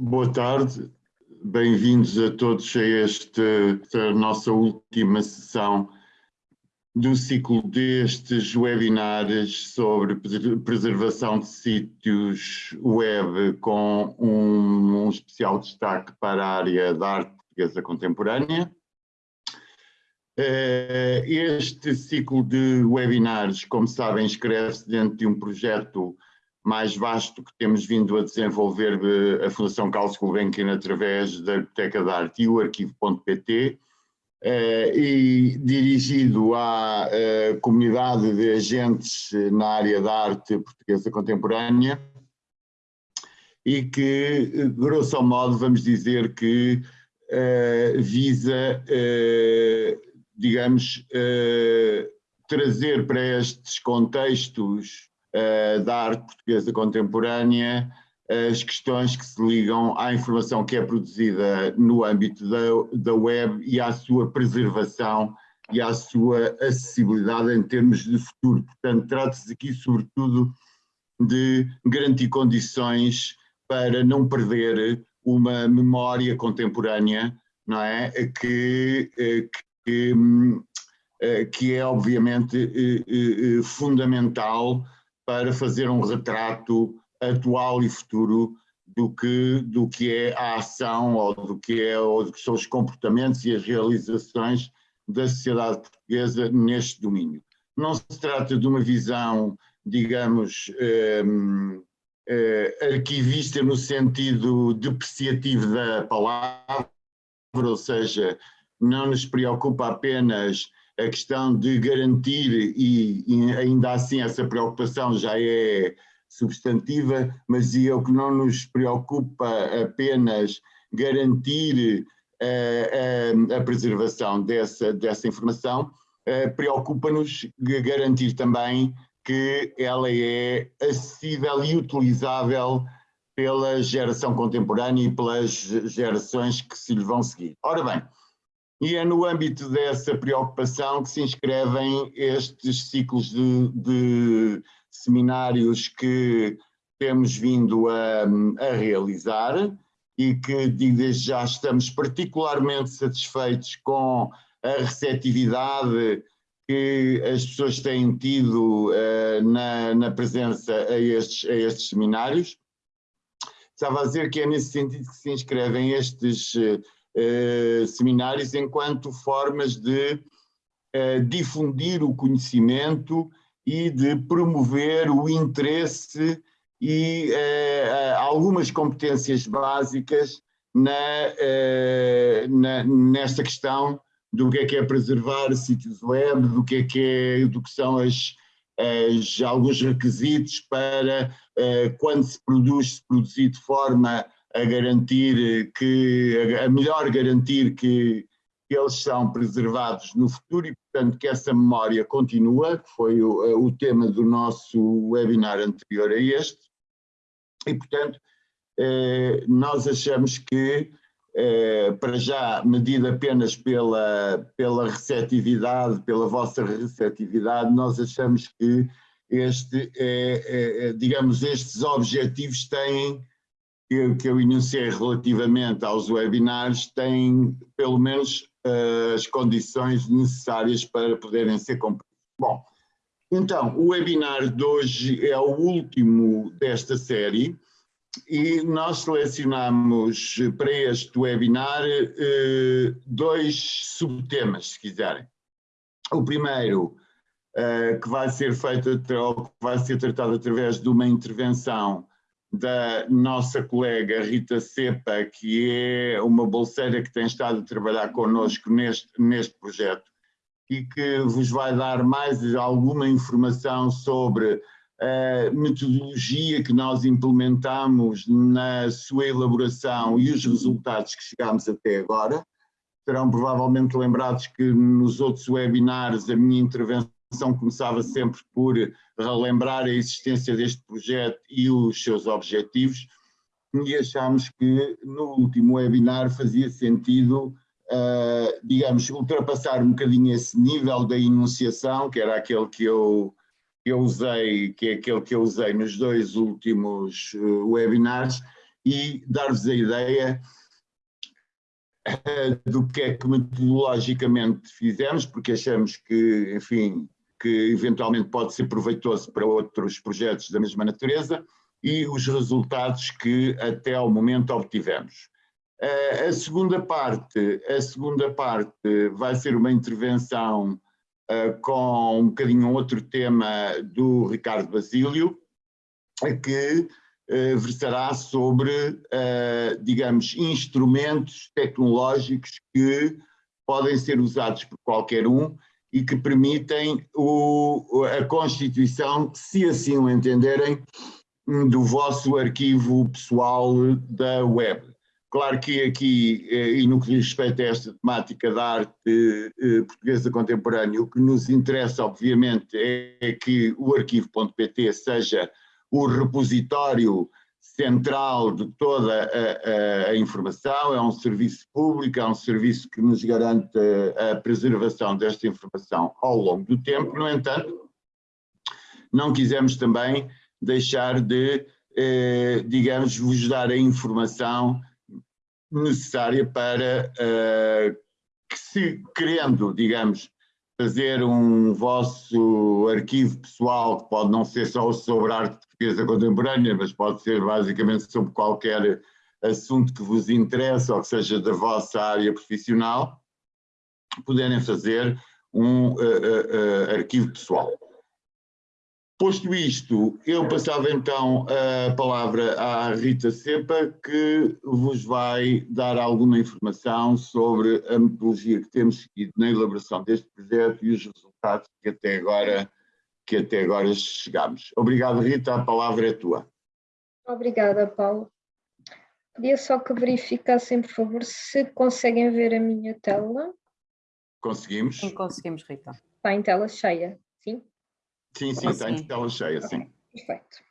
boa tarde, bem-vindos a todos a esta, esta nossa última sessão do ciclo destes webinars sobre preservação de sítios web com um, um especial destaque para a área da arte portuguesa contemporânea. Eh, este ciclo de webinars, como sabem, inscreve-se dentro de um projeto mais vasto que temos vindo a desenvolver a Fundação Carlos Gulbenkian através da Biblioteca da Arte e o arquivo.pt eh, e dirigido à eh, comunidade de agentes na área da arte portuguesa contemporânea e que, grosso modo, vamos dizer que eh, visa, digamos, trazer para estes contextos uh, da arte portuguesa contemporânea as questões que se ligam à informação que é produzida no âmbito da, da web e à sua preservação e à sua acessibilidade em termos de futuro. Portanto, trata-se aqui sobretudo de garantir condições para não perder uma memória contemporânea, não é? Que, eh, que, eh, que é obviamente fundamental para fazer um retrato atual e futuro do que, do que é a ação ou do que, é, ou do que são os comportamentos e as realizações da sociedade portuguesa neste domínio. Não se trata de uma visão, digamos, eh, eh, arquivista no sentido depreciativo da palavra, ou seja, não nos preocupa apenas a questão de garantir, e, e, ainda assim essa preocupação já é substantiva, mas é o que não nos preocupa apenas garantir a, a, a preservação dessa, dessa informação, preocupa-nos garantir também que ela é acessível e utilizável pela geração contemporânea e pelas gerações que se lhe vão seguir. Ora bem, e é no âmbito dessa preocupação que se inscrevem estes ciclos de, de seminários que temos vindo a, a, realizar e que desde já estamos particularmente satisfeitos com a receptividade que as pessoas têm tido uh, na, na, presença a estes, a estes seminários. Estava a dizer que é nesse sentido que se inscrevem estes uh, eh, seminários enquanto formas de eh, difundir o conhecimento e de promover o interesse e eh, algumas competências básicas na, na, nesta questão do que é que é preservar sítios web, do que é que, é, do que são as, as alguns requisitos para quando se produz, se produzir de forma a garantir que, a melhor garantir que eles são preservados no futuro e, portanto, que essa memória continua, que foi o, o tema do nosso webinar anterior a este, e, portanto, eh, nós achamos que, eh, para já, medido apenas pela, pela receptividade, pela vossa receptividade, nós achamos que este, é, é, digamos, estes objetivos têm que, que eu enunciei relativamente aos webinars têm pelo menos uh, as condições necessárias para poderem ser cumpridos. Bom, então, o webinar de hoje é o último desta série e nós selecionamos para este webinar uh, dois subtemas, se quiserem. O primeiro, uh, que vai ser feito, que vai ser tratado através de uma intervenção da nossa colega Rita Cepa, que é uma bolseira que tem estado a trabalhar connosco neste, neste projeto e que vos vai dar mais alguma informação sobre a metodologia que nós implementamos na sua elaboração e os resultados que chegámos até agora. Serão provavelmente lembrados que nos outros webinars a minha intervenção começava sempre por relembrar a existência deste projeto e os seus objetivos e achámos que no último webinar fazia sentido, uh, digamos, ultrapassar um bocadinho esse nível da enunciação, que era aquele que eu, que eu usei, que é aquele que eu usei nos dois últimos uh, webinars, e dar-vos a ideia do que é que metodologicamente fizemos, porque achamos que, enfim, que eventualmente pode ser proveitoso para outros projetos da mesma natureza e os resultados que até ao momento obtivemos. A segunda parte, a segunda parte vai ser uma intervenção com um bocadinho outro tema do Ricardo Basílio, que eh, versará sobre, eh, digamos, instrumentos tecnológicos que podem ser usados por qualquer um e que permitem o, a constituição, se assim o entenderem, do vosso arquivo pessoal da web. Claro que aqui, eh, e no que diz respeito a esta temática da arte portuguesa contemporânea, o que nos interessa, obviamente, é que o arquivo.pt seja o repositório central de toda a, a, a, informação, é um serviço público, é um serviço que nos garante a, preservação desta informação ao longo do tempo, no entanto, não quisemos também deixar de, eh, digamos, vos dar a informação necessária para eh, que se querendo, digamos, fazer um vosso arquivo pessoal, que pode não ser só sobre arte portuguesa contemporânea, mas pode ser basicamente sobre qualquer assunto que vos interessa ou que seja da vossa área profissional, puderem fazer um uh, uh, uh, arquivo pessoal. Posto isto, eu passava então a palavra à Rita Sepa, que vos vai dar alguma informação sobre a metodologia que temos seguido na elaboração deste projeto e os resultados que até agora, que até agora chegamos. Obrigado, Rita, a palavra é tua. Obrigada, Paulo. Podia só que verificassem, por favor, se conseguem ver a minha tela. Conseguimos. Sim, conseguimos, Rita. Está em tela cheia, sim? Sim, sim, está em tela cheia, sim. Perfeito.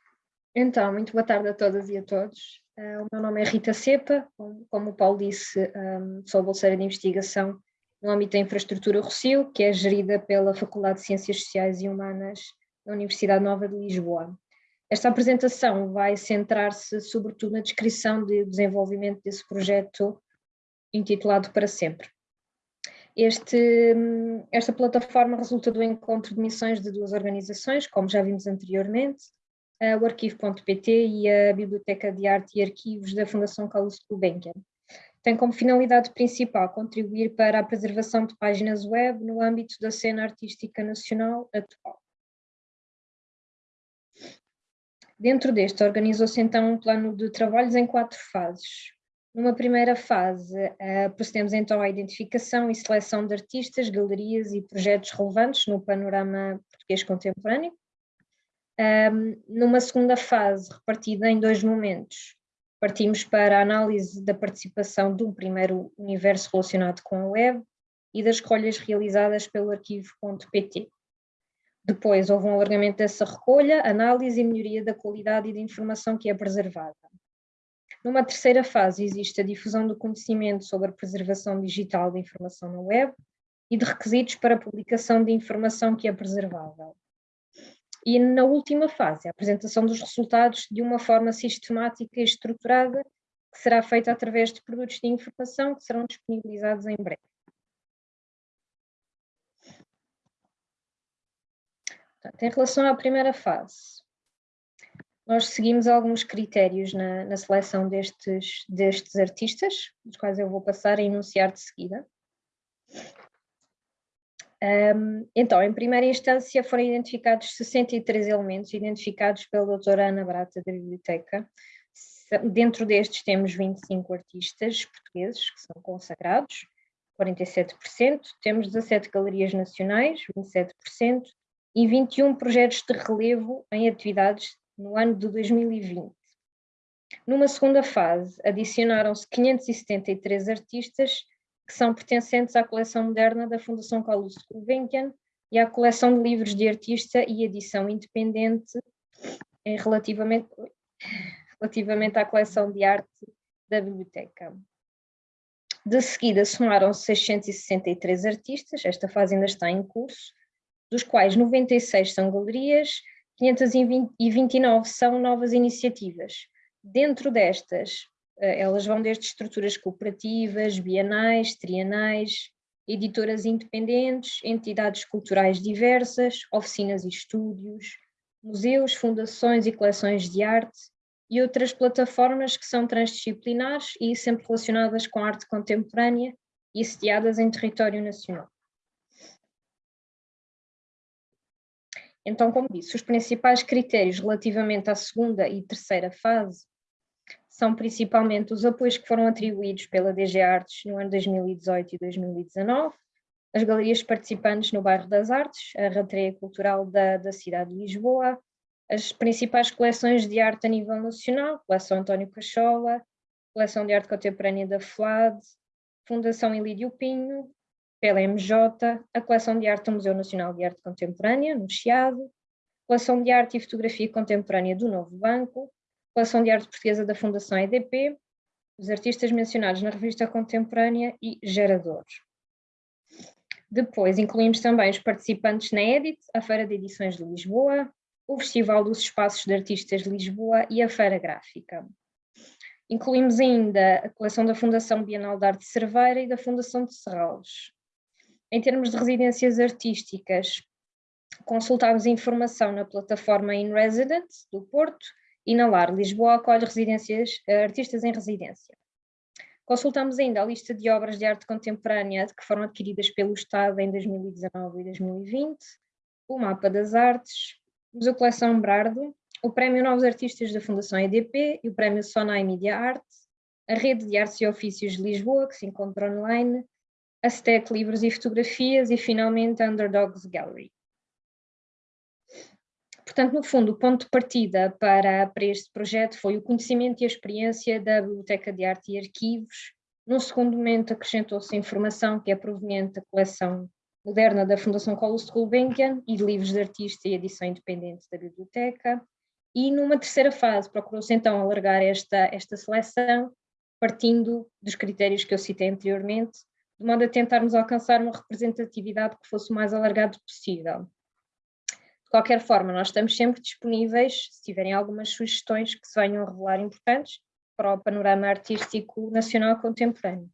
Então, muito boa tarde a todas e a todos. Uh, o meu nome é Rita Cepa, como, como o Paulo disse, um, sou bolseira de investigação no âmbito da infraestrutura Rocio, que é gerida pela Faculdade de Ciências Sociais e Humanas da Universidade Nova de Lisboa. Esta apresentação vai centrar-se sobretudo na descrição do de desenvolvimento desse projeto intitulado Para Sempre. Este, esta plataforma resulta do encontro de missões de duas organizações, como já vimos anteriormente, o Arquivo.pt e a Biblioteca de Arte e Arquivos da Fundação Carlos Gulbenkian. Tem como finalidade principal contribuir para a preservação de páginas web no âmbito da cena artística nacional atual. Dentro deste, organizou-se então um plano de trabalhos em quatro fases. Numa primeira fase, uh, procedemos então à identificação e seleção de artistas, galerias e projetos relevantes no panorama português contemporâneo. Um, numa segunda fase, repartida em dois momentos, partimos para a análise da participação um primeiro universo relacionado com a web e das escolhas realizadas pelo arquivo.pt. Depois houve um alargamento dessa recolha, análise e melhoria da qualidade e da informação que é preservada. Numa terceira fase existe a difusão do conhecimento sobre a preservação digital da informação na web e de requisitos para a publicação de informação que é preservável. E na última fase, a apresentação dos resultados de uma forma sistemática e estruturada, que será feita através de produtos de informação que serão disponibilizados em breve. Portanto, em relação à primeira fase, nós seguimos alguns critérios na, na seleção destes, destes artistas, dos quais eu vou passar a enunciar de seguida. Um, então, em primeira instância foram identificados 63 elementos, identificados pela doutora Ana Brata da Biblioteca. Dentro destes temos 25 artistas portugueses que são consagrados, 47%, temos 17 galerias nacionais, 27%, e 21 projetos de relevo em atividades no ano de 2020. Numa segunda fase, adicionaram-se 573 artistas que são pertencentes à coleção moderna da Fundação Carlos Gulbenkian e à coleção de livros de artista e edição independente relativamente, relativamente à coleção de arte da biblioteca. De seguida somaram-se 663 artistas, esta fase ainda está em curso, dos quais 96 são galerias 529 são novas iniciativas, Dentro destas, eh, elas vão desde estruturas cooperativas, bienais, trienais, editoras independentes, entidades culturais diversas, oficinas e estúdios, museus, fundações e coleções de arte e outras plataformas que são transdisciplinares e sempre relacionadas com arte contemporânea e sediadas em território nacional. Então, como disse, os principais critérios relativamente à segunda e terceira fase são principalmente os apoios que foram atribuídos pela DG Artes no ano 2018 e 2019, as galerias participantes no bairro das Artes, a rateria cultural da, da cidade de Lisboa, as principais coleções de arte a nível nacional, coleção António Cachola, coleção de arte contemporânea da FLAD, Fundação Ilídio Pinho, pela MJ, a coleção de arte do Museu Nacional de Arte Contemporânea, no Chiado, coleção de arte e fotografia contemporânea do Novo Banco, coleção de arte portuguesa da Fundação EDP, os artistas mencionados na revista contemporânea e geradores. Depois incluímos também os participantes na EDIT, a Feira de Edições de Lisboa, o Festival dos Espaços de Artistas de Lisboa e a Feira Gráfica. Incluímos ainda a coleção da Fundação Bienal de Arte Cerveira e da Fundação de Serralves. Em termos de residências artísticas, consultámos informação na plataforma In Residence do Porto e na LAR Lisboa acolhe residências, eh, artistas em residência. Consultamos ainda a lista de obras de arte contemporânea que foram adquiridas pelo Estado em 2019 e 2020, o Mapa das Artes, o Museu Coleção Brardo, o Prémio Novos Artistas da Fundação EDP e o Prémio Sonai Media Art, a Rede de Artes e Ofícios de Lisboa, que se encontra online, a STEC Livros e Fotografias e finalmente a Underdogs Gallery. Portanto, no fundo, o ponto de partida para, para este projeto foi o conhecimento e a experiência da Biblioteca de Arte e Arquivos. Num segundo momento, acrescentou-se informação que é proveniente da coleção moderna da Fundação Carlos Gulbenkian e de livros de artista e edição independente da biblioteca. E numa terceira fase, procurou-se então alargar esta, esta seleção, partindo dos critérios que eu citei anteriormente, de modo a tentarmos alcançar uma representatividade que fosse o mais alargado possível. De qualquer forma, nós estamos sempre disponíveis, se tiverem algumas sugestões que se venham a revelar importantes para o panorama artístico nacional contemporâneo.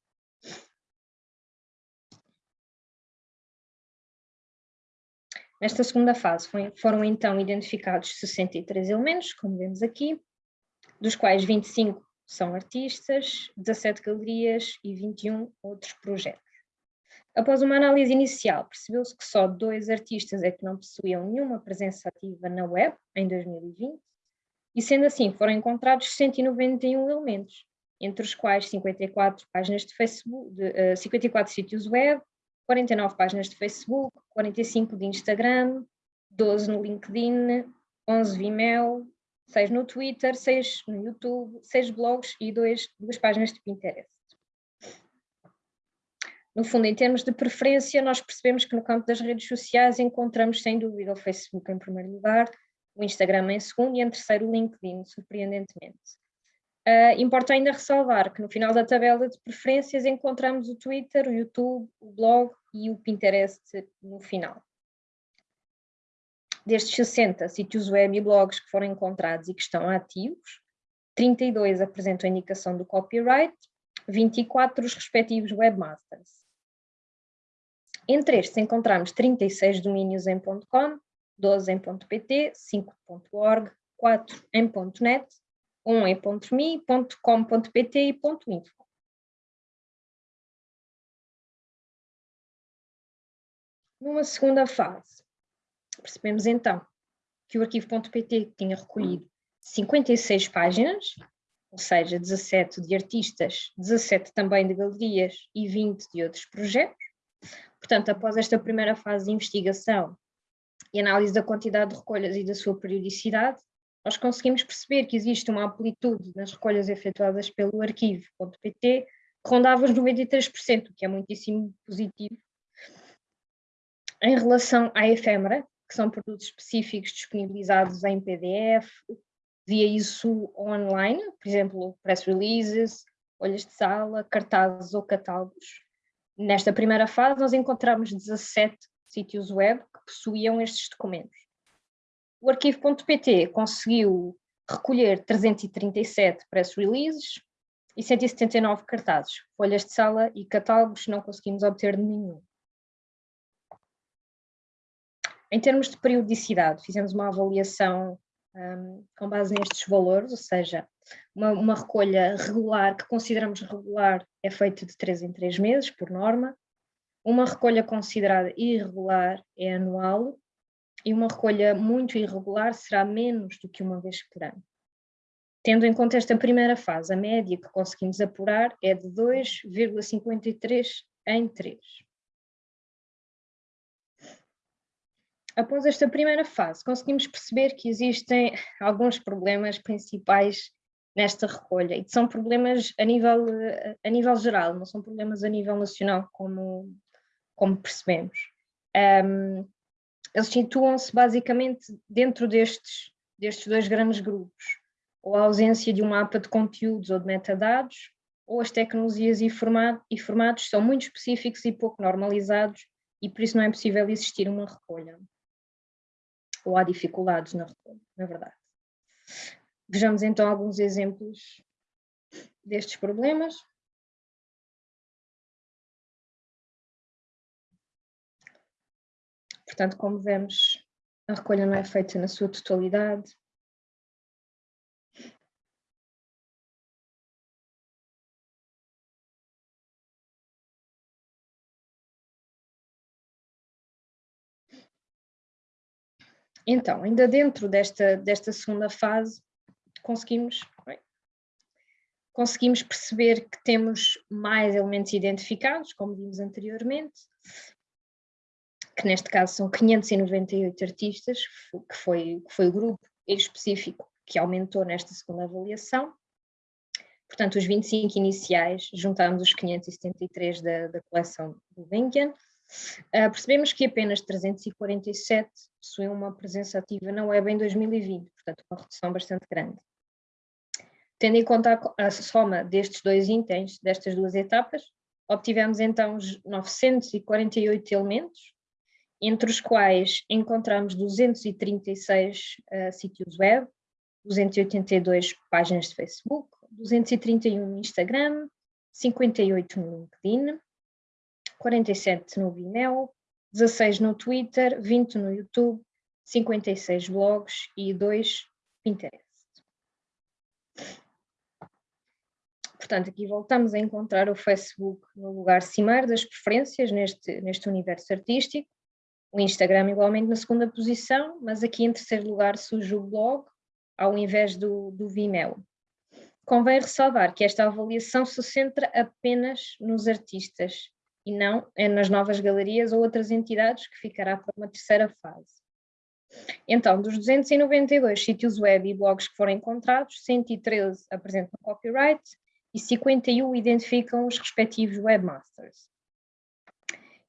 Nesta segunda fase foram então identificados 63 elementos, como vemos aqui, dos quais 25 são artistas, 17 galerias e 21 outros projetos. Após uma análise inicial, percebeu-se que só dois artistas é que não possuíam nenhuma presença ativa na web em 2020, e sendo assim foram encontrados 191 elementos, entre os quais 54 páginas de Facebook, de, uh, 54 sítios web, 49 páginas de Facebook, 45 de Instagram, 12 no LinkedIn, 11 Vimeo, 6 no Twitter, 6 no YouTube, 6 blogs e 2, 2 páginas de Pinterest. No fundo, em termos de preferência, nós percebemos que no campo das redes sociais encontramos sem dúvida o Facebook em primeiro lugar, o Instagram em segundo e em terceiro o LinkedIn, surpreendentemente. Uh, importa ainda ressalvar que no final da tabela de preferências encontramos o Twitter, o YouTube, o blog e o Pinterest no final. Destes 60 sítios web e blogs que foram encontrados e que estão ativos, 32 apresentam a indicação do copyright, 24 os respectivos webmasters. Entre estes encontramos 36 domínios em .com, 12 em .pt, 5.org, 4 em .net, 1 em .me, .com.pt e .info. Numa segunda fase, percebemos então que o arquivo.pt tinha recolhido 56 páginas, ou seja, 17 de artistas, 17 também de galerias e 20 de outros projetos. Portanto, após esta primeira fase de investigação e análise da quantidade de recolhas e da sua periodicidade, nós conseguimos perceber que existe uma amplitude nas recolhas efetuadas pelo arquivo.pt que rondava os 93%, o que é muitíssimo positivo. Em relação à efêmera, que são produtos específicos disponibilizados em PDF, via isso online, por exemplo, press releases, olhas de sala, cartazes ou catálogos, Nesta primeira fase, nós encontramos 17 sítios web que possuíam estes documentos. O arquivo.pt conseguiu recolher 337 press releases e 179 cartazes, folhas de sala e catálogos não conseguimos obter nenhum. Em termos de periodicidade, fizemos uma avaliação um, com base nestes valores, ou seja, uma, uma, recolha regular, que consideramos regular, é feita de 3 em 3 meses, por norma. Uma recolha considerada irregular é anual e uma recolha muito irregular será menos do que uma vez por ano. Tendo em conta esta primeira fase, a média que conseguimos apurar é de 2,53 em 3. Após esta primeira fase, conseguimos perceber que existem alguns problemas principais nesta recolha, e que são problemas a nível, a nível geral, não são problemas a nível nacional, como, como percebemos. Um, eles situam-se basicamente dentro destes, destes dois grandes grupos, ou a ausência de um mapa de conteúdos ou de metadados, ou as tecnologias e, formato, e formatos são muito específicos e pouco normalizados, e por isso não é possível existir uma recolha ou há dificuldades na, na verdade. Vejamos então alguns exemplos destes problemas. Portanto, como vemos, a recolha não é feita na sua totalidade. Então, ainda dentro desta, desta segunda fase, conseguimos, conseguimos perceber que temos mais elementos identificados, como vimos anteriormente, que neste caso são 598 artistas, que foi, que foi o grupo específico que aumentou nesta segunda avaliação. Portanto, os 25 iniciais, juntamos os 573 da, da coleção do Gulbenkian, Uh, percebemos que apenas 347 possuem uma presença ativa na web em 2020, portanto uma redução bastante grande. Tendo em conta a, soma destes dois itens, destas duas etapas, obtivemos então 948 elementos, entre os quais encontramos 236 uh, sítios web, 282 páginas de Facebook, 231 no Instagram, 58 no LinkedIn, 47 no Vimeo, 16 no Twitter, 20 no YouTube, 56 blogs e 2 Pinterest. Portanto, aqui voltamos a encontrar o Facebook no lugar cimeiro das preferências neste, neste universo artístico, o Instagram igualmente na segunda posição, mas aqui em terceiro lugar surge o blog, ao invés do, do Vimeo. Convém ressalvar que esta avaliação se centra apenas nos artistas e não é nas novas galerias ou outras entidades que ficará para uma terceira fase. Então, dos 292 sítios web e blogs que foram encontrados, 113 apresentam copyright e 51 identificam os respectivos webmasters.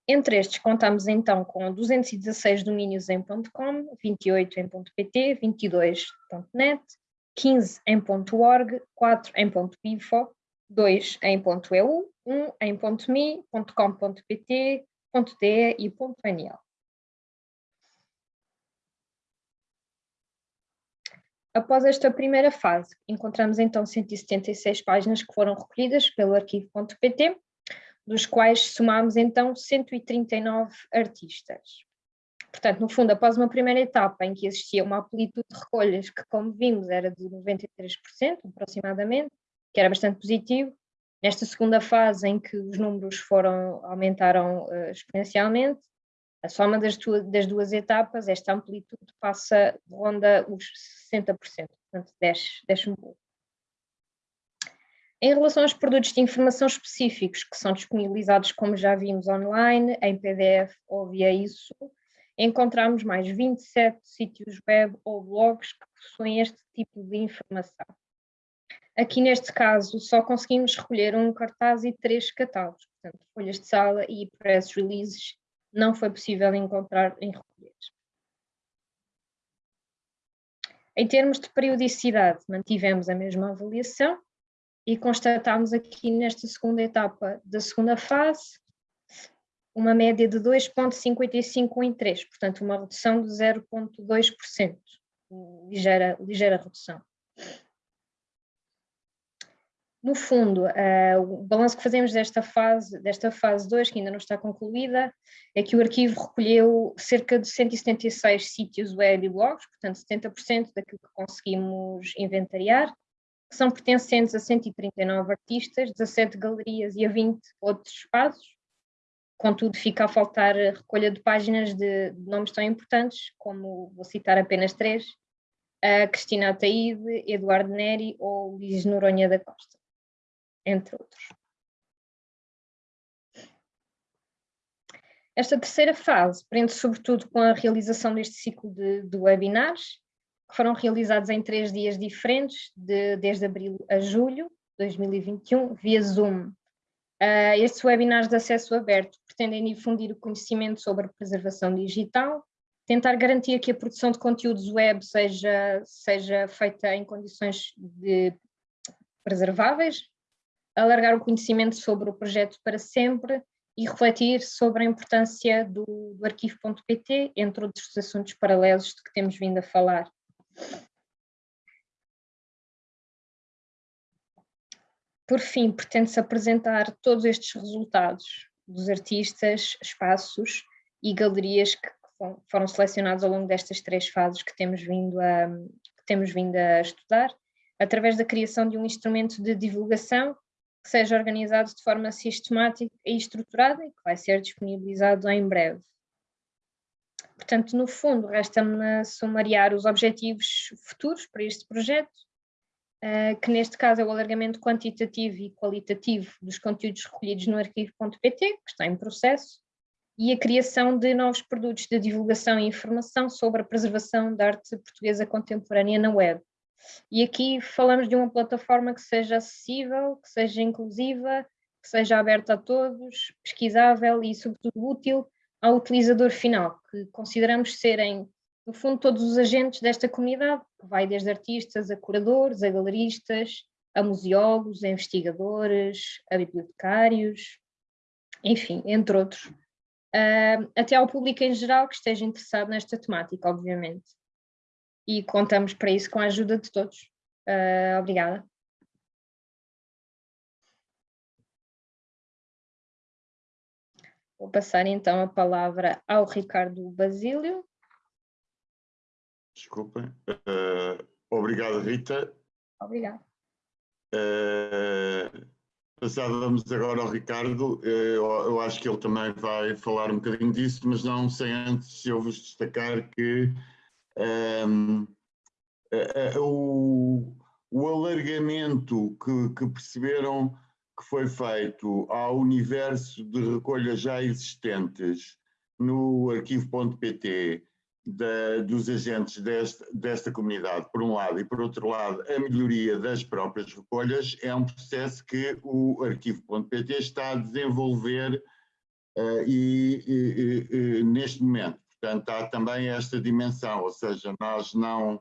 Entre estes, contamos então com 216 domínios em .com, 28 em .pt, 22 .net, 15 em .org, 4 em .bifo, 2 em .eu, 1 em .me, .com.pt, .de e .nl. Após esta primeira fase, encontramos então 176 páginas que foram recolhidas pelo arquivo.pt, dos quais somamos então 139 artistas. Portanto, no fundo, após uma primeira etapa em que existia uma amplitude de recolhas que, como vimos, era de 93% aproximadamente, que era bastante positivo. Nesta segunda fase em que os números foram, aumentaram uh, exponencialmente, a soma das, das, duas etapas, esta amplitude passa, ronda os 60%, portanto desce, desce um pouco. Em relação aos produtos de informação específicos que são disponibilizados, como já vimos, online, em PDF ou via isso, encontramos mais 27 sítios web ou blogs que possuem este tipo de informação. Aqui neste caso só conseguimos recolher um cartaz e três catálogos, portanto folhas de sala e press releases não foi possível encontrar em recolher. Em termos de periodicidade, mantivemos a mesma avaliação e constatámos aqui nesta segunda etapa da segunda fase uma média de 2,55 em 3, portanto uma redução de 0,2%, ligeira, ligeira redução. No fundo, uh, o balanço que fazemos desta fase, desta fase 2, que ainda não está concluída, é que o arquivo recolheu cerca de 176 sítios web e blogs, portanto 70% daquilo que conseguimos inventariar, que são pertencentes a 139 artistas, 17 galerias e a 20 outros espaços. Contudo, fica a faltar a recolha de páginas de, de nomes tão importantes, como vou citar apenas três, a Cristina Ataíde, Eduardo Neri ou Luís Noronha da Costa entre outros. Esta terceira fase prende sobretudo com a realização deste ciclo de, de webinars, que foram realizados em três dias diferentes, de, desde abril a julho de 2021, via Zoom. Uh, estes webinars de acesso aberto pretendem difundir o conhecimento sobre preservação digital, tentar garantir que a produção de conteúdos web seja, seja feita em condições de preserváveis, alargar o conhecimento sobre o projeto para sempre e refletir sobre a importância do, do arquivo.pt, entre outros assuntos paralelos de que temos vindo a falar. Por fim, pretende-se apresentar todos estes resultados dos artistas, espaços e galerias que foram selecionados ao longo destas três fases que temos vindo a, que temos vindo a estudar, através da criação de um instrumento de divulgação que seja organizado de forma sistemática e estruturada e que vai ser disponibilizado em breve. Portanto, no fundo, resta-me sumariar os objetivos futuros para este projeto, eh, que neste caso é o alargamento quantitativo e qualitativo dos conteúdos recolhidos no arquivo.pt, que está em processo, e a criação de novos produtos de divulgação e informação sobre a preservação da arte portuguesa contemporânea na web, e aqui falamos de uma plataforma que seja acessível, que seja inclusiva, que seja aberta a todos, pesquisável e, sobretudo, útil ao utilizador final, que consideramos serem, no fundo, todos os agentes desta comunidade, que vai desde artistas a curadores, a galeristas, a museólogos, a investigadores, a bibliotecários, enfim, entre outros. Uh, até ao público em geral que esteja interessado nesta temática, obviamente e contamos para isso com a ajuda de todos. Uh, obrigada. Vou passar então a palavra ao Ricardo Basílio. Desculpem. Uh, obrigado, Rita. Obrigada. Uh, passávamos agora ao Ricardo. Eu, eu, acho que ele também vai falar um bocadinho disso, mas não sem antes eu vos destacar que um, o, o alargamento que, que perceberam que foi feito ao universo de recolhas já existentes no arquivo.pt dos agentes deste, desta comunidade, por um lado, e por outro lado, a melhoria das próprias recolhas, é um processo que o arquivo.pt está a desenvolver uh, e, e, e, neste momento. Portanto, há também esta dimensão, ou seja, nós não,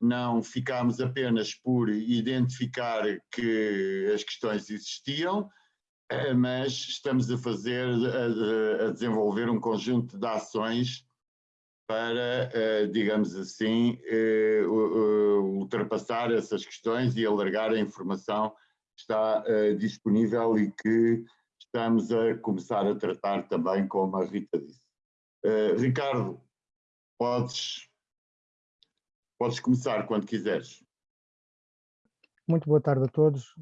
não ficámos apenas por identificar que as questões existiam, eh, mas estamos a fazer, a, a desenvolver um conjunto de ações para, eh, digamos assim, eh, ultrapassar essas questões e alargar a informação que está disponível e que estamos a começar a tratar também, como a Rita disse. Uh, Ricardo, podes, podes começar quando quiseres. Muito boa tarde a todos.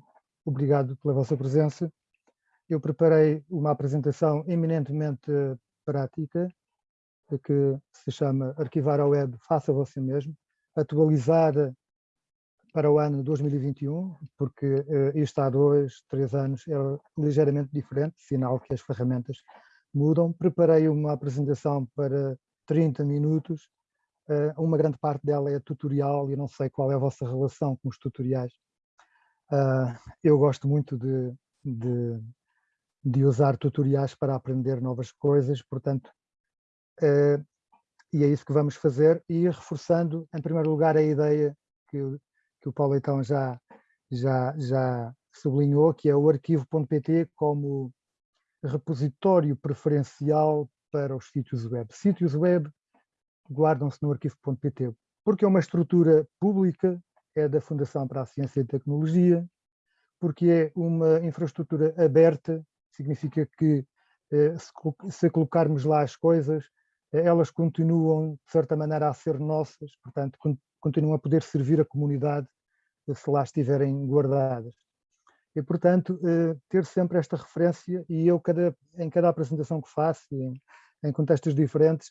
Obrigado pela vossa presença. Eu preparei uma apresentação eminentemente prática, que se chama Arquivar a Web Faça Você Mesmo, atualizada para o ano 2021, porque uh, isto há dois, três anos é ligeiramente diferente, sinal que as ferramentas mudam. Preparei uma apresentação para 30 minutos, uh, uma grande parte dela é tutorial e não sei qual é a vossa relação com os tutoriais. Uh, eu gosto muito de, de, de, usar tutoriais para aprender novas coisas, portanto, uh, e é isso que vamos fazer, e reforçando, em primeiro lugar, a ideia que, que o Paulo então já, já, já sublinhou, que é o arquivo.pt como repositório preferencial para os sítios web. Sítios web guardam-se no arquivo.pt, porque é uma estrutura pública, é da Fundação para a Ciência e Tecnologia, porque é uma infraestrutura aberta, significa que se colocarmos lá as coisas, elas continuam, de certa maneira, a ser nossas, portanto, continuam a poder servir a comunidade se lá estiverem guardadas. E, portanto, ter sempre esta referência, e eu, cada, em cada apresentação que faço, em, em contextos diferentes,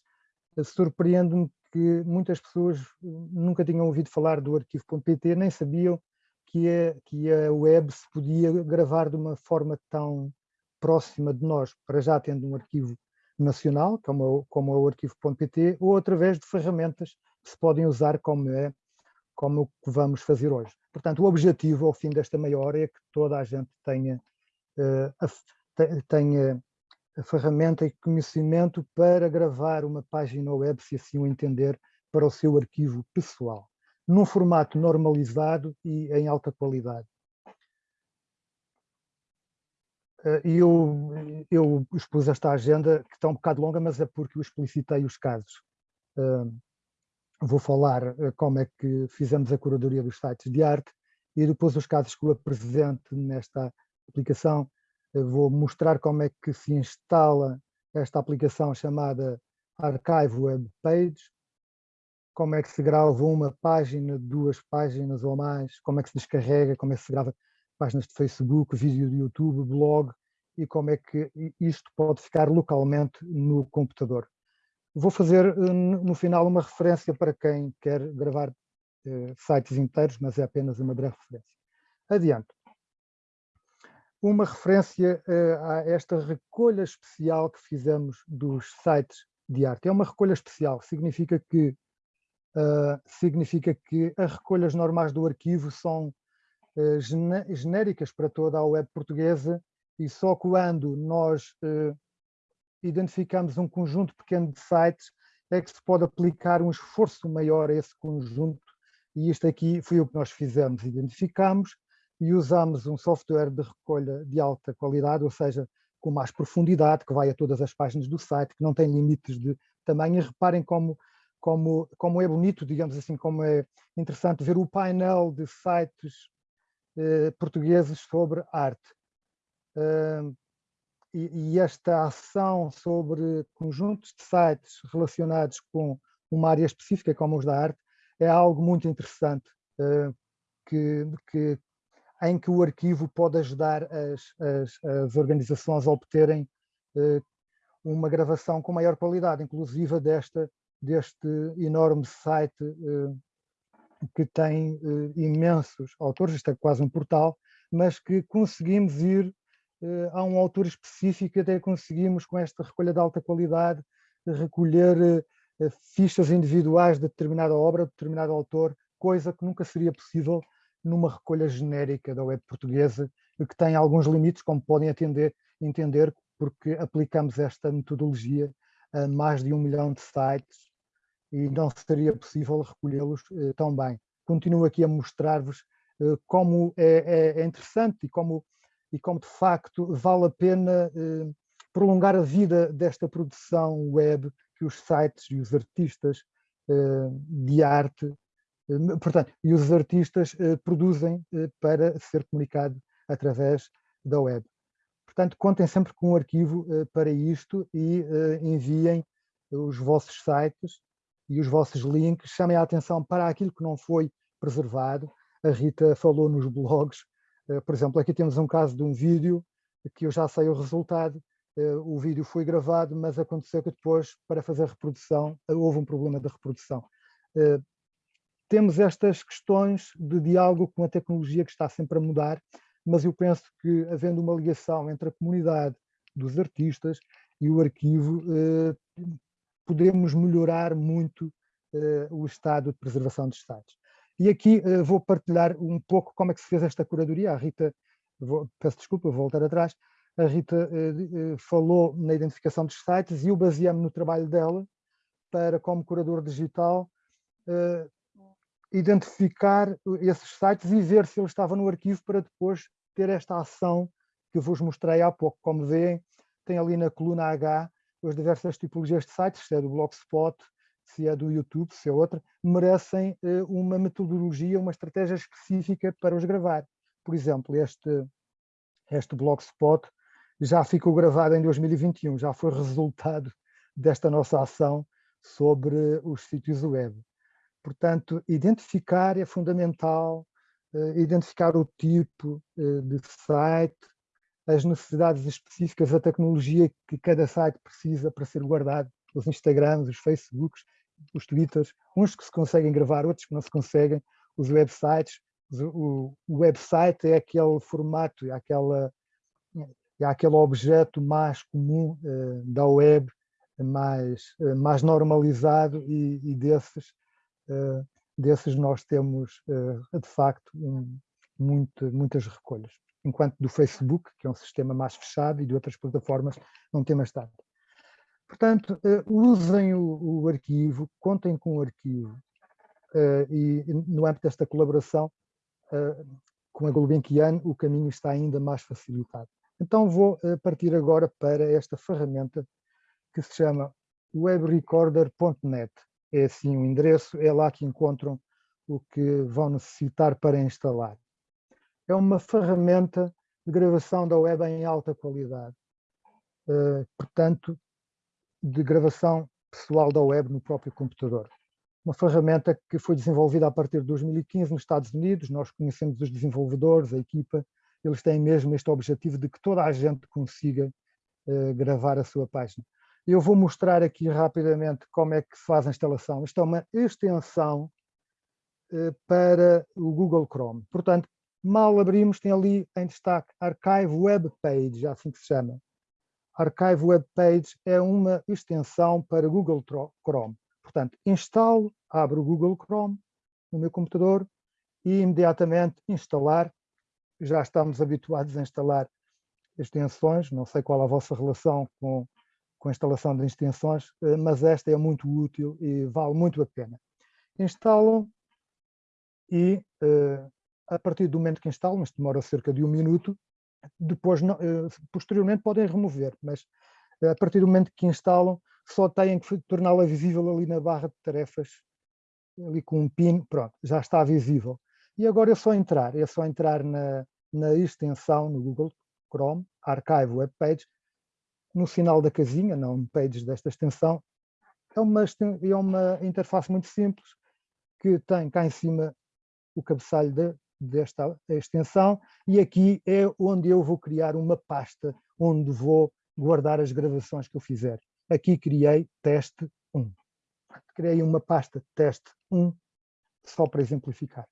surpreendo-me que muitas pessoas nunca tinham ouvido falar do arquivo.pt, nem sabiam que a, que a web se podia gravar de uma forma tão próxima de nós, para já tendo um arquivo nacional, como, como é o arquivo.pt, ou através de ferramentas que se podem usar como é como o que vamos fazer hoje. Portanto, o objetivo ao fim desta meia hora é que toda a gente tenha, uh, a, tenha a ferramenta e conhecimento para gravar uma página web, se assim o entender, para o seu arquivo pessoal, num formato normalizado e em alta qualidade. Eh, eu, eu expus esta agenda, que está um bocado longa, mas é porque eu explicitei os casos. Vou falar eh, como é que fizemos a curadoria dos sites de arte e depois os casos que eu apresento nesta aplicação vou mostrar como é que se instala esta aplicação chamada Archive Web Page, como é que se grava uma página, duas páginas ou mais, como é que se descarrega, como é que se grava páginas de Facebook, vídeo de YouTube, blog, e como é que isto pode ficar localmente no computador. Vou fazer eh, no final uma referência para quem quer gravar eh, sites inteiros, mas é apenas uma breve referência. Adiante uma referência uh, a esta recolha especial que fizemos dos sites de arte. É uma recolha especial, significa que, uh, significa que as recolhas normais do arquivo são uh, genéricas para toda a web portuguesa e só quando nós identificamos um conjunto pequeno de sites é que se pode aplicar um esforço maior a esse conjunto e isto aqui foi o que nós fizemos, identificamos e usamos um software de recolha de alta qualidade, ou seja, com mais profundidade, que vai a todas as páginas do site, que não tem limites de tamanho. E reparem como, como, como é bonito, digamos assim, como é interessante ver o painel de sites eh, portugueses sobre arte. Uh, e, esta ação sobre conjuntos de sites relacionados com uma área específica, como os da arte, é algo muito interessante, uh, que, que, em que o arquivo pode ajudar as, as, as organizações a obterem uh, uma gravação com maior qualidade, inclusive desta, deste enorme site uh, que tem imensos autores, isto é quase um portal, mas que conseguimos ir a um autor específico, até conseguimos com esta recolha de alta qualidade recolher fichas individuais de determinada obra, de determinado autor, coisa que nunca seria possível numa recolha genérica da web portuguesa, que tem alguns limites, como podem atender, entender, porque aplicamos esta metodologia a mais de um milhão de sites e não seria possível recolhê-los eh, tão bem. Continuo aqui a mostrar-vos eh, como é, é, é, interessante e como, e como de facto vale a pena eh, prolongar a vida desta produção web que os sites e os artistas eh, de arte eh, portanto, e os artistas produzem para ser comunicado através da web. Portanto, contem sempre com um arquivo para isto e enviem os vossos sites e os vossos links, chamem a atenção para aquilo que não foi preservado. A Rita falou nos blogs, por exemplo, aqui temos um caso de um vídeo que eu já sei o resultado, o vídeo foi gravado, mas aconteceu que depois, para fazer reprodução, houve um problema de reprodução temos estas questões de diálogo com a tecnologia que está sempre a mudar, mas eu penso que havendo uma ligação entre a comunidade dos artistas e o arquivo, eh, podemos melhorar muito eh, o estado de preservação dos sites. E aqui eh, vou partilhar um pouco como é que se fez esta curadoria. A Rita, vou, peço desculpa, vou voltar atrás, a Rita falou na identificação dos sites e eu baseei-me no trabalho dela para, como curador digital, identificar esses sites e ver se ele estava no arquivo para depois ter esta ação que vos mostrei há pouco. Como veem, tem ali na coluna H as diversas tipologias de sites, se é do Blogspot, se é do YouTube, se é outra, merecem eh, uma metodologia, uma estratégia específica para os gravar. Por exemplo, este, este Blogspot já ficou gravado em 2021, já foi resultado desta nossa ação sobre os sítios web. Portanto, identificar é fundamental, uh, identificar o tipo uh, de site, as necessidades específicas, a tecnologia que cada site precisa para ser guardado, os Instagrams, os Facebooks, os Twitters, uns que se conseguem gravar, outros que não se conseguem, os websites. O, website é aquele formato, é, aquela, é aquele objeto mais comum uh, da web, mais, uh, mais normalizado e, e desses, uh, desses nós temos, de facto, um, muito, muitas recolhas. Enquanto do Facebook, que é um sistema mais fechado, e de outras plataformas, não temos tanto. Portanto, usem o, o arquivo, contem com o arquivo, uh, e no âmbito desta colaboração uh, com a Gulbenkian o caminho está ainda mais facilitado. Então vou uh, partir agora para esta ferramenta que se chama webrecorder.net. É assim o endereço, é lá que encontram o que vão necessitar para instalar. É uma ferramenta de gravação da web em alta qualidade. portanto, de gravação pessoal da web no próprio computador uma ferramenta que foi desenvolvida a partir de 2015 nos Estados Unidos, nós conhecemos os desenvolvedores, a equipa, eles têm mesmo este objetivo de que toda a gente consiga uh, gravar a sua página. Eu vou mostrar aqui rapidamente como é que se faz a instalação. Isto é uma extensão uh, para o Google Chrome. Portanto, mal abrimos, tem ali em destaque Archive Web Page, assim que se chama. Archive Web Page é uma extensão para Google Chrome. Portanto, instalo, abro o Google Chrome no meu computador e imediatamente instalar. Já estamos habituados a instalar extensões, não sei qual a vossa relação com, com a instalação de extensões, eh, mas esta é muito útil e vale muito a pena. Instalam e eh, a partir do momento que instalam, isto demora cerca de um minuto, depois, eh, posteriormente podem remover, mas a partir do momento que instalam, só têm que torná-la visível ali na barra de tarefas, ali com um pin, pronto, já está visível. E agora é só entrar, é só entrar na, na extensão no Google Chrome, Archive Web Page, no final da casinha, na homepage desta extensão, é uma, é uma interface muito simples, que tem cá em cima o cabeçalho de, desta extensão, e aqui é onde eu vou criar uma pasta, onde vou guardar as gravações que eu fizer. Aqui criei teste 1. Criei uma pasta teste 1, só para exemplificar.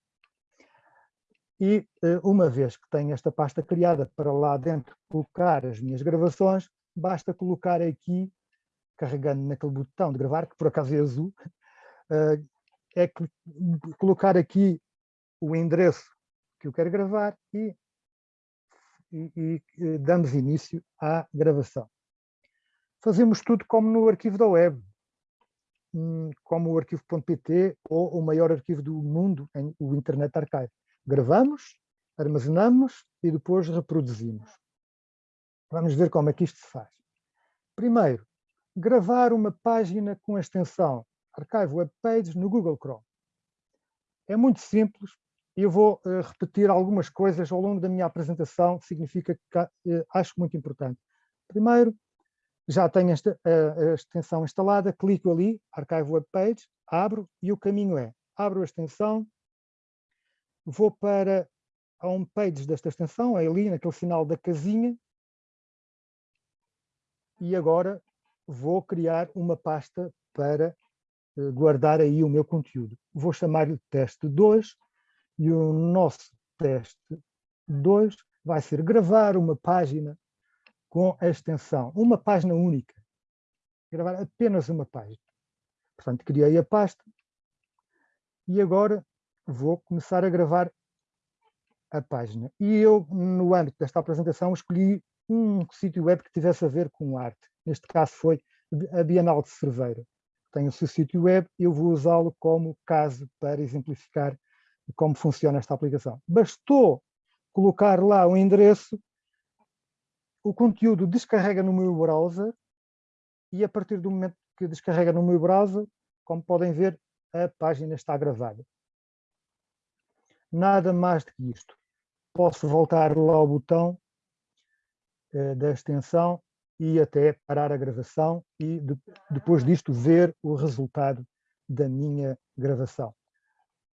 E eh, uma vez que tenho esta pasta criada para lá dentro colocar as minhas gravações, basta colocar aqui, carregando naquele botão de gravar, que por acaso é azul, eh, é colocar aqui o endereço que eu quero gravar e, e, e eh, damos início à gravação fazemos tudo como no arquivo da web, hum, como o arquivo.pt ou o maior arquivo do mundo, o Internet Archive. Gravamos, armazenamos e depois reproduzimos. Vamos ver como é que isto se faz. Primeiro, gravar uma página com a extensão Archive Web Pages no Google Chrome. É muito simples e eu vou uh, repetir algumas coisas ao longo da minha apresentação, significa que uh, acho muito importante. Primeiro, já tenho esta, a, a, extensão instalada, clico ali, Archive Web Page, abro e o caminho é, abro a extensão, vou para a homepage desta extensão, é ali naquele final da casinha, e agora vou criar uma pasta para uh, guardar aí o meu conteúdo. Vou chamar-lhe teste 2 e o nosso teste 2 vai ser gravar uma página com a extensão, uma página única, gravar apenas uma página. Portanto, criei a pasta e agora vou começar a gravar a página. E eu, no âmbito desta apresentação, escolhi um sítio web que tivesse a ver com arte. Neste caso foi a Bienal de Cerveira. Tem o seu sítio web, eu vou usá-lo como caso para exemplificar como funciona esta aplicação. Bastou colocar lá o endereço o conteúdo descarrega no meu browser e a partir do momento que descarrega no meu browser, como podem ver, a página está gravada. Nada mais do que isto. posso voltar lá ao botão da extensão e até parar a gravação e depois disto ver o resultado da minha gravação.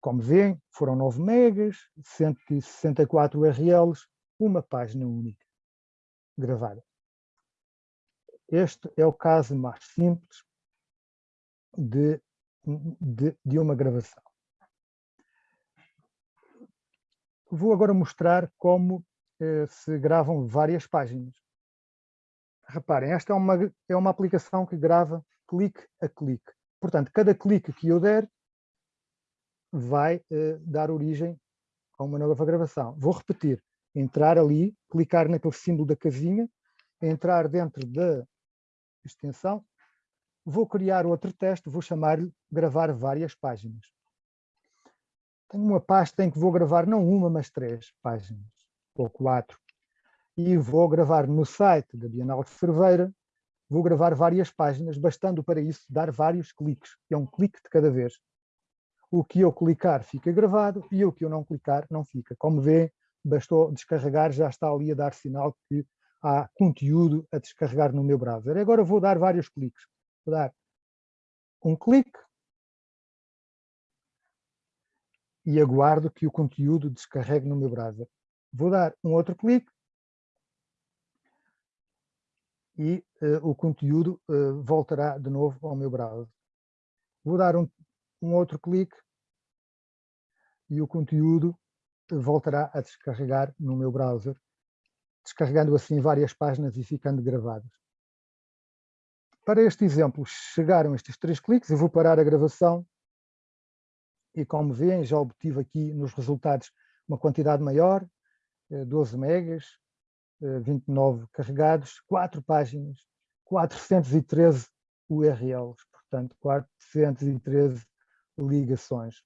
Como veem, foram 9 megas, 164 URLs, uma página única gravada. Este é o caso mais simples de, de, de uma gravação. Vou agora mostrar como eh, se gravam várias páginas. Reparem, esta é uma, é uma aplicação que grava clique a clique. Portanto, cada clique que eu der vai uh, dar origem a uma nova gravação. Vou repetir, entrar ali, clicar naquele símbolo da casinha, entrar dentro da extensão, vou criar outro teste, vou chamar-lhe gravar várias páginas. Tenho uma pasta em que vou gravar não uma, mas três páginas, ou quatro. E vou gravar no site da Bienal de Cerveira, vou gravar várias páginas, bastando para isso dar vários cliques. É um clique de cada vez. O que eu clicar fica gravado e o que eu não clicar não fica. Como vê, bastou descarregar, já está ali a dar sinal que há conteúdo a descarregar no meu browser. Agora vou dar vários cliques. Vou dar um clique e aguardo que o conteúdo descarregue no meu browser. Vou dar um outro clique e uh, o conteúdo uh, voltará de novo ao meu browser. Vou dar um, um outro clique e o conteúdo voltará a descarregar no meu browser, descarregando assim várias páginas e ficando gravadas. Para este exemplo, chegaram estes três cliques, eu vou parar a gravação e como veem já obtive aqui nos resultados uma quantidade maior, 12 eh, megas, 29 eh, carregados, 4 páginas, 413 URLs, portanto 413 ligações.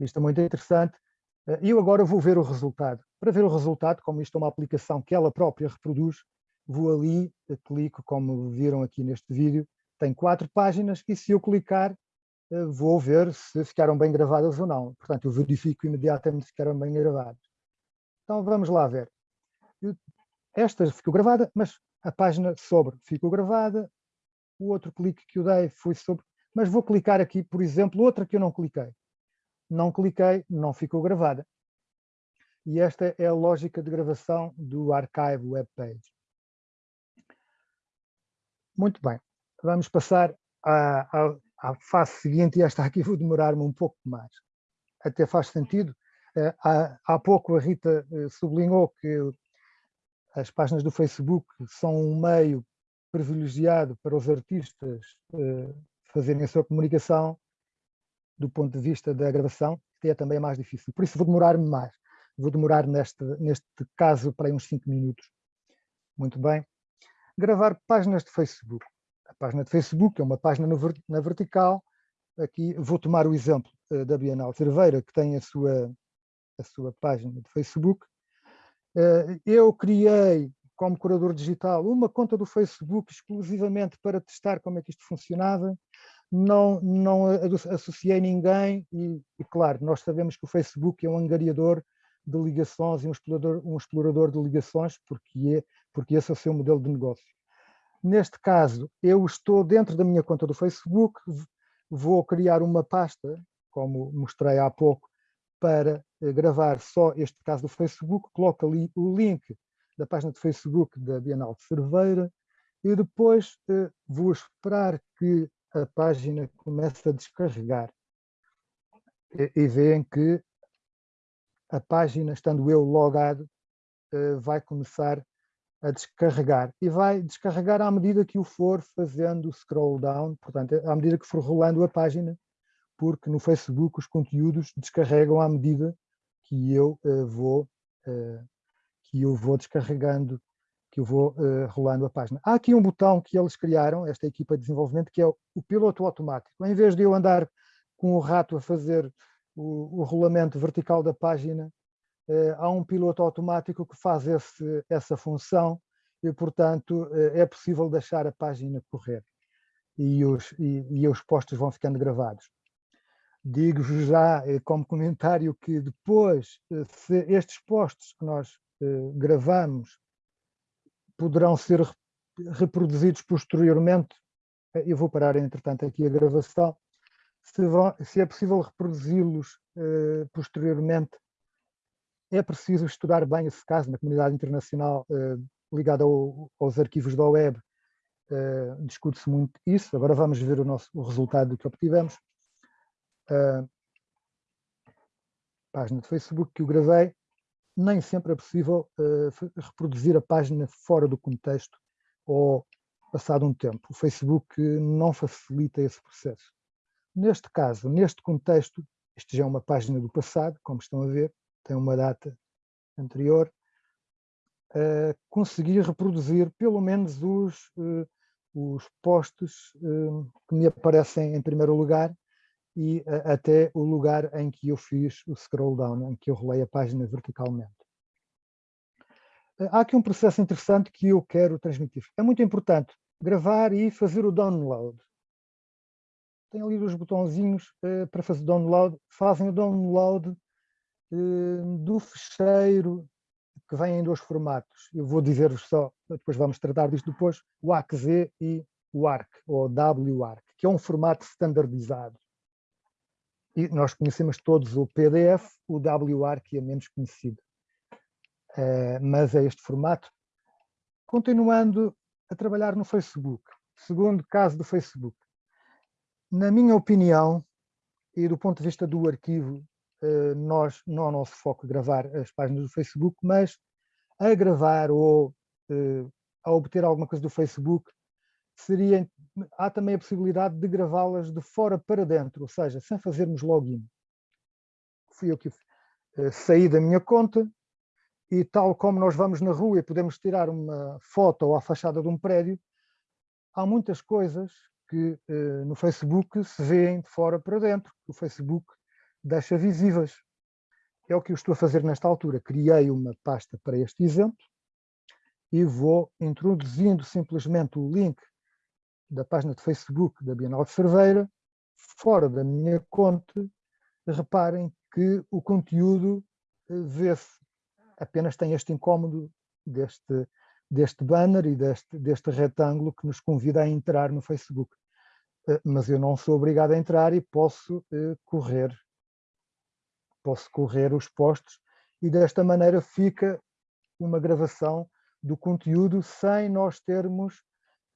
Isto é muito interessante. Eh, e eu agora vou ver o resultado. Para ver o resultado, como isto é uma aplicação que ela própria reproduz, vou ali, eh, clico, como viram aqui neste vídeo, tem quatro páginas e se eu clicar vou ver se ficaram bem gravadas ou não. Portanto, eu verifico imediatamente se ficaram bem gravadas. Então vamos lá ver esta ficou gravada, mas a página sobre ficou gravada, o outro clique que eu dei foi sobre, mas vou clicar aqui, por exemplo, outra que eu não cliquei. Não cliquei, não ficou gravada. E esta é a lógica de gravação do Archive Web Page. Muito bem, vamos passar à, à, à fase seguinte, e esta aqui vou demorar-me um pouco mais. Até faz sentido. Eh, há, há pouco a Rita eh, sublinhou que as páginas do Facebook são um meio privilegiado para os artistas uh, fazerem a sua comunicação do ponto de vista da gravação, que é também mais difícil. Por isso vou demorar-me mais. Vou demorar neste, neste caso para uns 5 minutos. Muito bem. Gravar páginas de Facebook. A página de Facebook é uma página na vertical. Aqui vou tomar o exemplo uh, da Bienal Cerveira, que tem a sua, a sua página de Facebook. Eh, eu criei, como curador digital, uma conta do Facebook exclusivamente para testar como é que isto funcionava. Não, não associei ninguém e, e, claro, nós sabemos que o Facebook é um angariador de ligações e um explorador, um explorador de ligações, porque, é, porque esse é o seu modelo de negócio. Neste caso, eu estou dentro da minha conta do Facebook, vou criar uma pasta, como mostrei há pouco, para eh, gravar só este caso do Facebook, coloco ali o link da página de Facebook da Bienal de Cerveira e depois eh, vou esperar que a página comece a descarregar. E, e veem que a página, estando eu logado, eh, vai começar a descarregar. E vai descarregar à medida que o for fazendo scroll down, portanto, à medida que for rolando a página, porque no Facebook os conteúdos descarregam à medida que eu uh, vou que eu vou descarregando, que eu vou uh, rolando a página. Há aqui um botão que eles criaram, esta equipa de desenvolvimento, que é o, piloto automático. Em vez de eu andar com o rato a fazer o, o rolamento vertical da página, há um piloto automático que faz esse, essa função e, portanto, é possível deixar a página correr e os, e, e os postos vão ficando gravados. Digo-vos já como comentário que depois, se estes posts que nós gravamos poderão ser reproduzidos posteriormente, eu vou parar entretanto aqui a gravação, se, vão, se é possível reproduzi-los posteriormente, é preciso estudar bem esse caso na comunidade internacional ligada ao, aos arquivos da web, discute-se muito isso, agora vamos ver o, nosso, o resultado do que obtivemos. Uh, página de Facebook que eu gravei, nem sempre é possível uh, reproduzir a página fora do contexto ou passado um tempo. O Facebook não facilita esse processo. Neste caso, neste contexto, isto já é uma página do passado, como estão a ver, tem uma data anterior, uh, consegui reproduzir pelo menos os, uh, os posts que me aparecem em primeiro lugar e até o lugar em que eu fiz o scroll down, em que eu rolei a página verticalmente. Há aqui um processo interessante que eu quero transmitir. É muito importante gravar e fazer o download. Tem ali os botãozinhos uh, para fazer download. Fazem o download do fecheiro que vem em dois formatos. Eu vou dizer-vos só, depois vamos tratar disto depois, o ACZ e o ARC, ou WARC, que é um formato standardizado e nós conhecemos todos o PDF, o que é menos conhecido. Uh, mas é este formato. Continuando a trabalhar no Facebook, segundo caso do Facebook. Na minha opinião, e do ponto de vista do arquivo, uh, nós, não é o nosso foco gravar as páginas do Facebook, mas a gravar ou uh, a obter alguma coisa do Facebook, seria, há também a possibilidade de gravá-las de fora para dentro, ou seja, sem fazermos login. Fui eu que uh, saí da minha conta e tal como nós vamos na rua e podemos tirar uma foto ou a fachada de um prédio, há muitas coisas que uh, no Facebook se veem de fora para dentro, que o Facebook deixa visíveis. É o que eu estou a fazer nesta altura. Criei uma pasta para este exemplo e vou introduzindo simplesmente o link da página de Facebook da Bienal de Cerveira, fora da minha conta, reparem que o conteúdo eh, vê-se, apenas tem este incómodo deste, deste banner e deste, deste retângulo que nos convida a entrar no Facebook. Eh, mas eu não sou obrigado a entrar e posso eh, correr, posso correr os postos e desta maneira fica uma gravação do conteúdo sem nós termos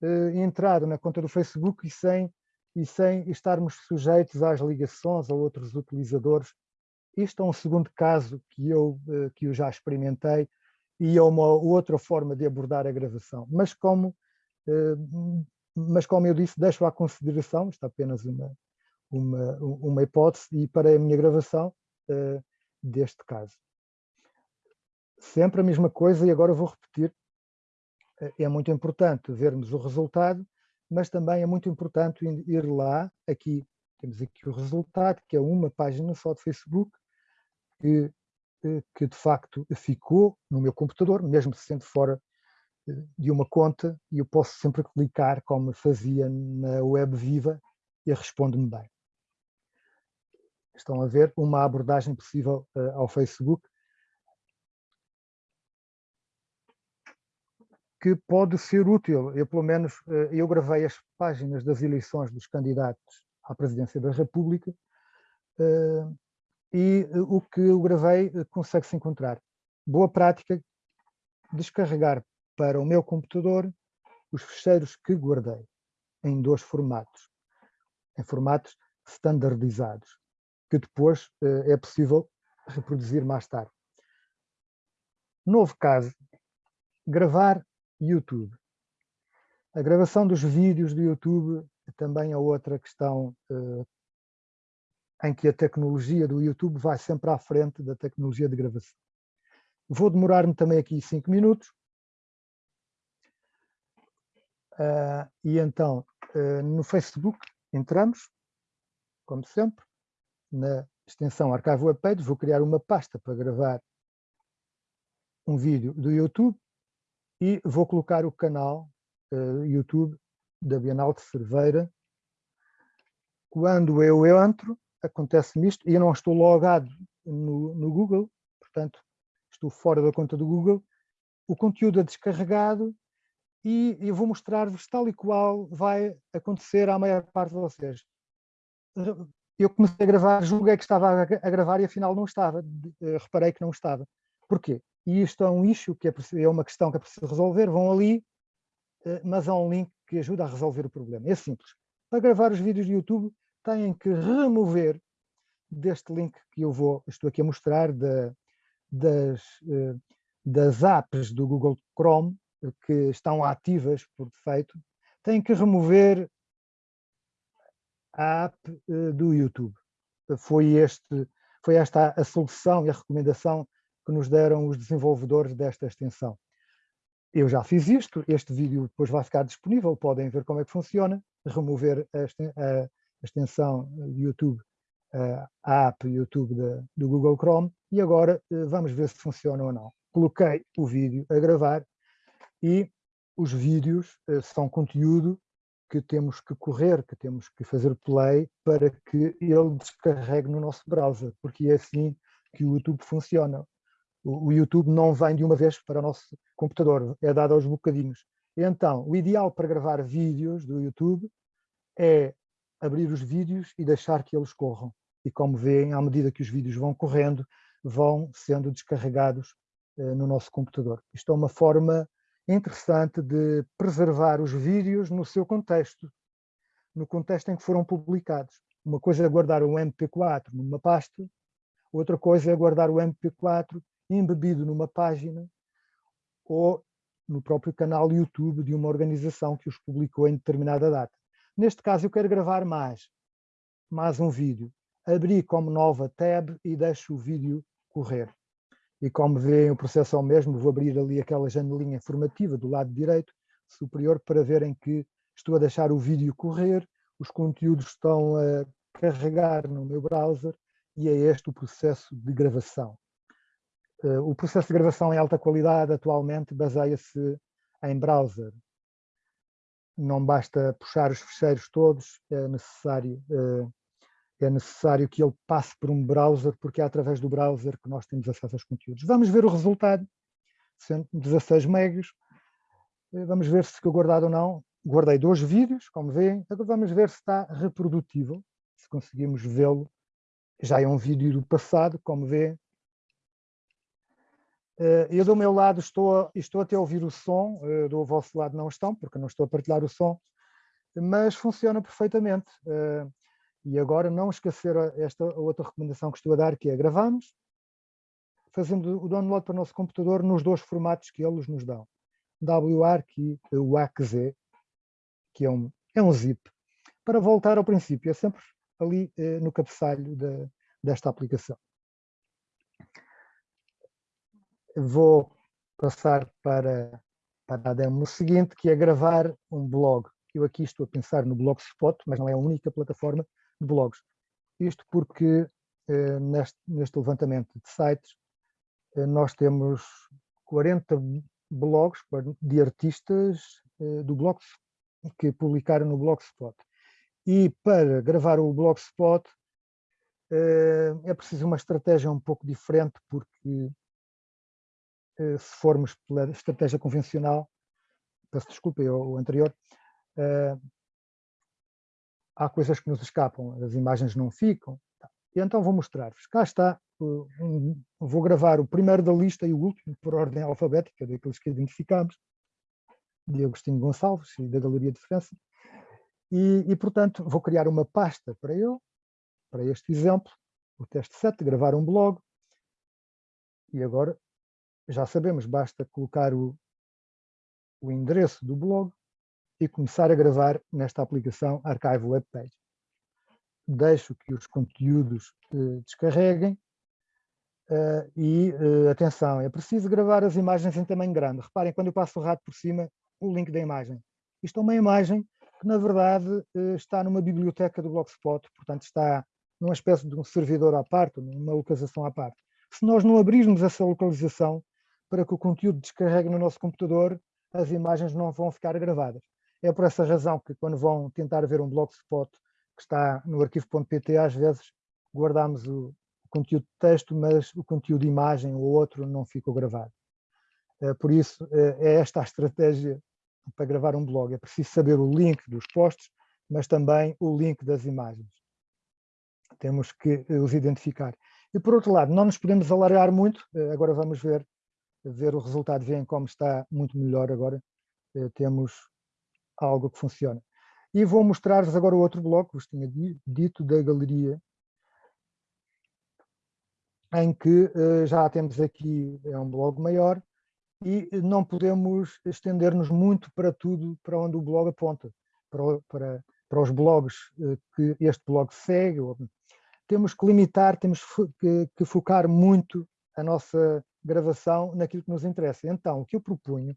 uh, entrar na conta do Facebook e sem, e sem estarmos sujeitos às ligações a outros utilizadores. Isto é um segundo caso que eu, uh, que eu já experimentei e é uma outra forma de abordar a gravação. Mas como, uh, mas como eu disse, deixo à consideração, isto é apenas uma, uma, uma hipótese, e para a minha gravação deste caso. Sempre a mesma coisa, e agora vou repetir eh, é muito importante vermos o resultado, mas também é muito importante ir lá, aqui temos aqui o resultado, que é uma página só de Facebook, que, eh, que de facto ficou no meu computador, mesmo sendo fora eh, de uma conta, e eu posso sempre clicar, como fazia na web viva, e responde-me bem. Estão a ver uma abordagem possível ao Facebook, que pode ser útil. Eu, pelo menos, eh, eu gravei as páginas das eleições dos candidatos à presidência da República eh, e eh, o que eu gravei consegue-se encontrar. Boa prática, descarregar para o meu computador os ficheiros que guardei em dois formatos, em formatos standardizados, que depois é possível reproduzir mais tarde. Novo caso, gravar YouTube. A gravação dos vídeos do YouTube também é outra questão uh, em que a tecnologia do YouTube vai sempre à frente da tecnologia de gravação. Vou demorar-me também aqui cinco minutos. Uh, e então, uh, no Facebook, entramos, como sempre, na extensão Archive Web Page, vou criar uma pasta para gravar um vídeo do YouTube e vou colocar o canal uh, YouTube da Bienal de Cerveira. Quando eu entro, acontece-me isto, e eu não estou logado no, no Google, portanto, estou fora da conta do Google, o conteúdo é descarregado e eu vou mostrar-vos tal e qual vai acontecer à maior parte de vocês. Eu comecei a gravar, julguei que estava a gravar e afinal não estava, eh, reparei que não estava. Porquê? E isto é um issue, que é, é uma questão que é preciso resolver, vão ali, eh, mas há um link que ajuda a resolver o problema. É simples. Para gravar os vídeos de YouTube, têm que remover deste link que eu vou, estou aqui a mostrar, das, eh, das apps do Google Chrome, que estão ativas por defeito, têm que remover a app eh, do YouTube. Foi, este, foi esta a solução e a recomendação que nos deram os desenvolvedores desta extensão. Eu já fiz isto, este vídeo depois vai ficar disponível, podem ver como é que funciona, remover a, extensão YouTube, a app YouTube do Google Chrome, e agora eh, vamos ver se funciona ou não. Coloquei o vídeo a gravar e os vídeos eh, são conteúdo que temos que correr, que temos que fazer play para que ele descarregue no nosso browser, porque é assim que o YouTube funciona. O, YouTube não vem de uma vez para o nosso computador, é dado aos bocadinhos. Então, o ideal para gravar vídeos do YouTube é abrir os vídeos e deixar que eles corram. E como veem, à medida que os vídeos vão correndo, vão sendo descarregados eh, no nosso computador. Isto é uma forma interessante de preservar os vídeos no seu contexto, no contexto em que foram publicados. Uma coisa é guardar um MP4 numa pasta, outra coisa é guardar o MP4 embebido numa página ou no próprio canal YouTube de uma organização que os publicou em determinada data. Neste caso eu quero gravar mais, mais um vídeo. Abri como nova tab e deixo o vídeo correr. E como veem o processo é o mesmo, vou abrir ali aquela janelinha informativa do lado direito superior para verem que estou a deixar o vídeo correr, os conteúdos estão a carregar no meu browser e é este o processo de gravação. Eh, o processo de gravação em alta qualidade atualmente baseia-se em browser. Não basta puxar os ficheiros todos, é necessário, eh, é necessário que ele passe por um browser, porque é através do browser que nós temos acesso aos conteúdos. Vamos ver o resultado, 16 megas. Eh, vamos ver se ficou guardado ou não. Guardei dois vídeos, como veem. Agora vamos ver se está reprodutível, se conseguimos vê-lo. Já é um vídeo do passado, como vê, eu do meu lado estou, estou até a ouvir o som, eh, do vosso lado não estão, porque não estou a partilhar o som, mas funciona perfeitamente. Eh, e agora não esquecer esta outra recomendação que estou a dar, que é gravamos, fazendo o download para o nosso computador nos dois formatos que eles nos dão. WARC e WACZ, que é um, é um zip. Para voltar ao princípio, é sempre ali no cabeçalho de, desta aplicação vou passar para, para a demo seguinte, que é gravar um blog. Eu aqui estou a pensar no Blogspot, mas não é a única plataforma de blogs. Isto porque eh, neste, neste, levantamento de sites eh, nós temos 40 blogs de artistas eh, do blog que publicaram no Blogspot. E para gravar o Blogspot eh, é preciso uma estratégia um pouco diferente, porque se formos pela estratégia convencional, peço desculpa, o anterior, uh, há coisas que nos escapam, as imagens não ficam. Tá. E então vou mostrar-vos. Cá está, um, vou gravar o primeiro da lista e o último por ordem alfabética, daqueles que identificamos, de Agostinho Gonçalves e da Galeria de França. E, e, portanto, vou criar uma pasta para eu, para este exemplo, o teste 7, gravar um blog. E agora já sabemos, basta colocar o, o endereço do blog e começar a gravar nesta aplicação Archive Web Page. Deixo que os conteúdos eh, descarreguem eh, e, eh, atenção, é preciso gravar as imagens em tamanho grande. Reparem, quando eu passo o rato por cima, o link da imagem. Isto é uma imagem que, na verdade, eh, está numa biblioteca do Blogspot, portanto está numa espécie de um servidor à parte, numa localização à parte. Se nós não abrirmos essa localização, para que o conteúdo descarregue no nosso computador, as imagens não vão ficar gravadas. É por essa razão que quando vão tentar ver um blogspot que está no arquivo.pt, às vezes guardamos o conteúdo de texto, mas o conteúdo de imagem ou outro não ficou gravado. Eh, por isso, eh, é esta a estratégia para gravar um blog. É preciso saber o link dos posts, mas também o link das imagens. Temos que os identificar. E por outro lado, não nos podemos alargar muito, agora vamos ver, ver o resultado, veem como está muito melhor agora, temos algo que funciona. E vou mostrar-vos agora o outro bloco, vos tinha dito, da galeria, em que uh, já temos aqui, é um blog maior, e não podemos estender-nos muito para tudo para onde o blog aponta, para, para, para os blogs uh, que este blog segue. Temos que limitar, temos que focar muito a nossa gravação naquilo que nos interessa. Então, o que eu propunho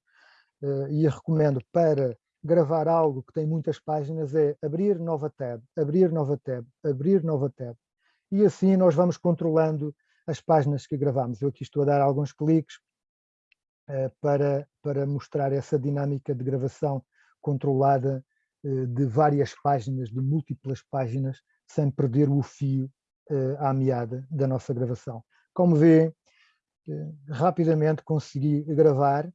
uh, e recomendo para gravar algo que tem muitas páginas é abrir nova tab, abrir nova tab, abrir nova tab. E assim nós vamos controlando as páginas que gravamos. Eu aqui estou a dar alguns cliques uh, para, para mostrar essa dinâmica de gravação controlada uh, de várias páginas, de múltiplas páginas, sem perder o fio à meada da nossa gravação. Como vê, rapidamente consegui gravar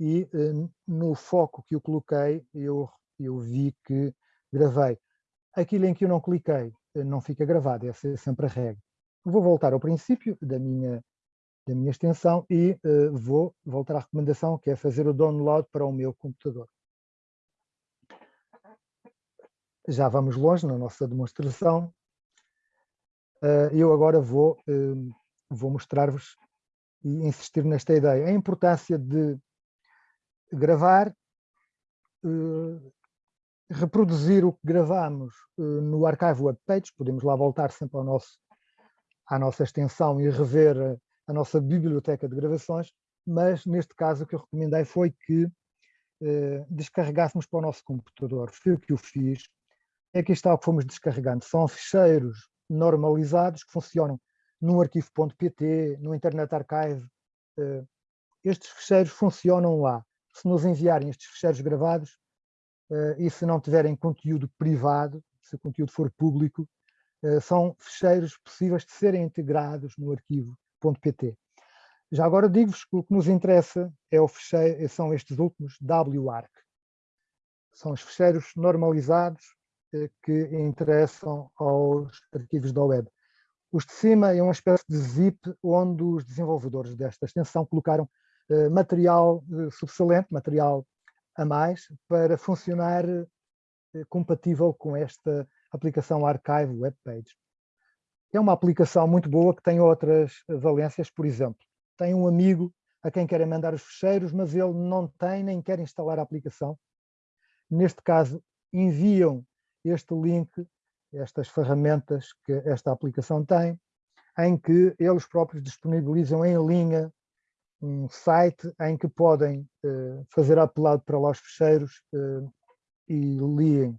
e eh, no foco que eu coloquei, eu, eu vi que gravei. Aquilo em que eu não cliquei eh, não fica gravado, essa é sempre a regra. Vou voltar ao princípio da minha, da minha extensão e vou voltar à recomendação, que é fazer o download para o meu computador. Já vamos longe na nossa demonstração. Eu agora vou, vou mostrar-vos e insistir nesta ideia. A importância de gravar, uh, reproduzir o que gravamos uh, no arquivo webpage, podemos lá voltar sempre ao nosso, à nossa extensão e rever a, a, nossa biblioteca de gravações, mas neste caso o que eu recomendei foi que uh, descarregássemos para o nosso computador. Foi o que eu fiz. Aqui está o que fomos descarregando. São ficheiros normalizados que funcionam num arquivo.pt, no Internet Archive. Estes ficheiros funcionam lá se nos enviarem estes ficheiros gravados uh, e se não tiverem conteúdo privado, se o conteúdo for público, uh, são ficheiros possíveis de serem integrados no arquivo.pt. Já agora digo-vos que o que nos interessa é o ficheiro, são estes últimos WARC. São os ficheiros normalizados que interessam aos arquivos da web. Os de cima é uma espécie de zip onde os desenvolvedores desta extensão colocaram eh, material eh, subsalente, material a mais, para funcionar eh, compatível com esta aplicação Archive Web Page. É uma aplicação muito boa que tem outras valências, por exemplo, tem um amigo a quem querem mandar os fecheiros, mas ele não tem nem quer instalar a aplicação. Neste caso, enviam este link, estas ferramentas que esta aplicação tem, em que eles próprios disponibilizam em linha um site em que podem uh, fazer upload para lá os ficheiros uh, e leem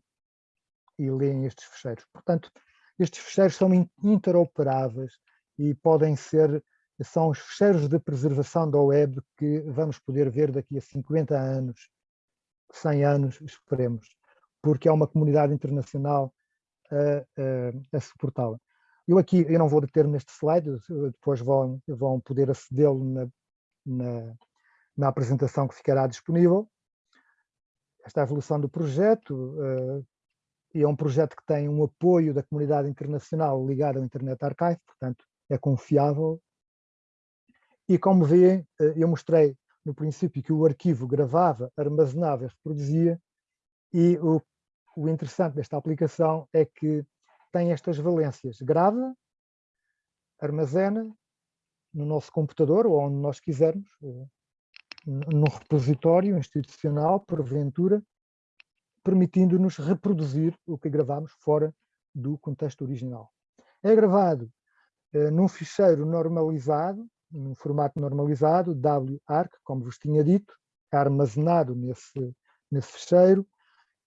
e leem estes ficheiros. Portanto, estes ficheiros são interoperáveis e podem ser, são os ficheiros de preservação da web que vamos poder ver daqui a 50 anos, 100 anos, esperemos, porque há uma comunidade internacional a, a, suportá-la. Eu aqui, eu não vou deter neste slide, depois vão, vão poder acedê-lo na, na, na apresentação que ficará disponível. Esta é a evolução do projeto uh, é um projeto que tem um apoio da comunidade internacional ligado ao Internet Archive, portanto é confiável. E como vê, uh, eu mostrei no princípio que o arquivo gravava, armazenava e reproduzia, e o, o interessante desta aplicação é que tem estas valências, grava, armazena no nosso computador ou onde nós quisermos, eh, num repositório institucional, porventura, permitindo-nos reproduzir o que gravamos fora do contexto original. É gravado eh, num ficheiro normalizado, num formato normalizado, WARC, como vos tinha dito, é armazenado nesse, nesse ficheiro,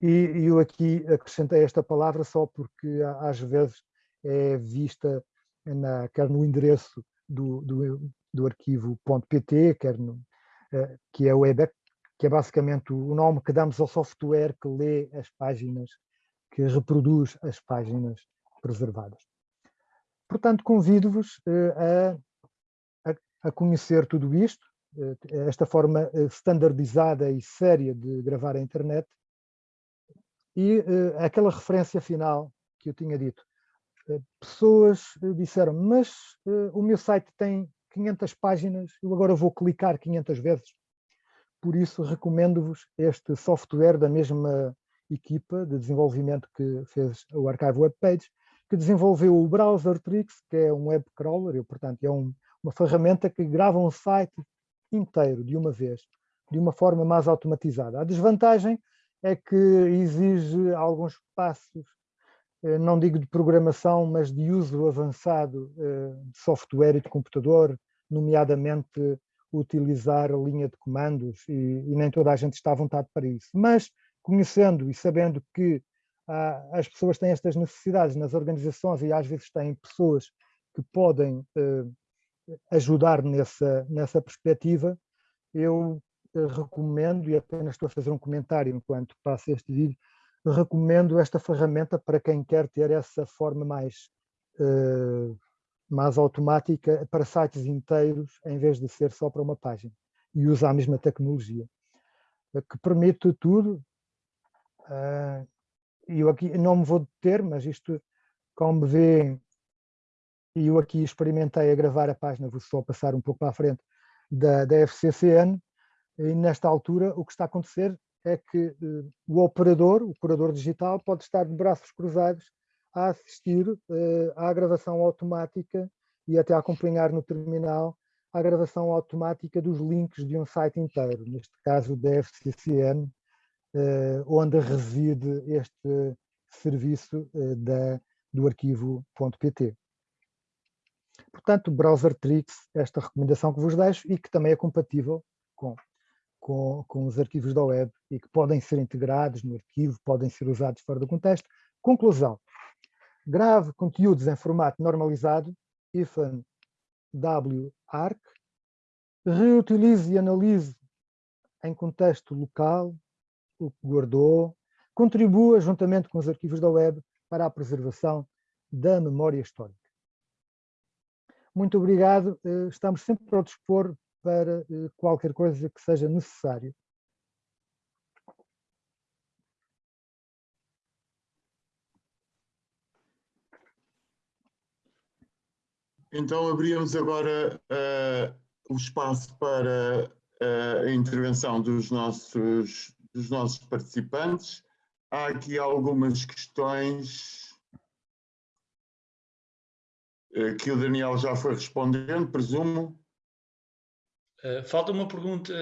e, eu aqui acrescentei esta palavra só porque às vezes é vista na, quer no endereço do, do, do arquivo .pt, quer no, uh, que é o web, que é basicamente o nome que damos ao software que lê as páginas, que reproduz as páginas preservadas. portanto, convido-vos a, a, a, conhecer tudo isto, esta forma standardizada e séria de gravar a internet, e aquela referência final que eu tinha dito. pessoas disseram, mas o meu site tem 500 páginas, eu agora vou clicar 500 vezes. Por isso, recomendo-vos este software da mesma equipa de desenvolvimento que fez o Archive Web Page, que desenvolveu o Browser Tricks, que é um web crawler, e, portanto é um, uma ferramenta que grava um site inteiro de uma vez, de uma forma mais automatizada. A desvantagem é que exige alguns passos, eh, não digo de programação, mas de uso avançado eh, de software e de computador, nomeadamente utilizar a linha de comandos, e, e nem toda a gente está à vontade para isso. Mas conhecendo e sabendo que ah, as pessoas têm estas necessidades nas organizações e às vezes têm pessoas que podem eh, ajudar nessa, nessa perspectiva, eu recomendo, e apenas estou a fazer um comentário enquanto passo este vídeo, recomendo esta ferramenta para quem quer ter essa forma mais, eh, mais automática para sites inteiros, em vez de ser só para uma página, e usa a mesma tecnologia, que permite tudo, Uh, eu aqui não me vou deter, mas isto, como vê, eu aqui experimentei a gravar a página, vou só passar um pouco para a frente, da, da FCCN, e nesta altura o que está a acontecer é que uh, o operador, o curador digital, pode estar de braços cruzados a assistir uh, à gravação automática e até a acompanhar no terminal a gravação automática dos links de um site inteiro, neste caso da FCCN, eh, onde reside este serviço eh, da, do arquivo.pt. Portanto, Browser Tricks, esta recomendação que vos deixo e que também é compatível com, com, com os arquivos da web e que podem ser integrados no arquivo, podem ser usados fora do contexto. Conclusão. Grave conteúdos em formato normalizado, IFAN WARC, reutilize e analise em contexto local, o que guardou, contribua juntamente com os arquivos da web para a preservação da memória histórica. Muito obrigado, eh, estamos sempre ao dispor para eh, qualquer coisa que seja necessário. Então abríamos agora uh, o espaço para uh, a intervenção dos nossos dos nossos participantes. Há aqui algumas questões eh, que o Daniel já foi respondendo, presumo. Uh, falta uma pergunta,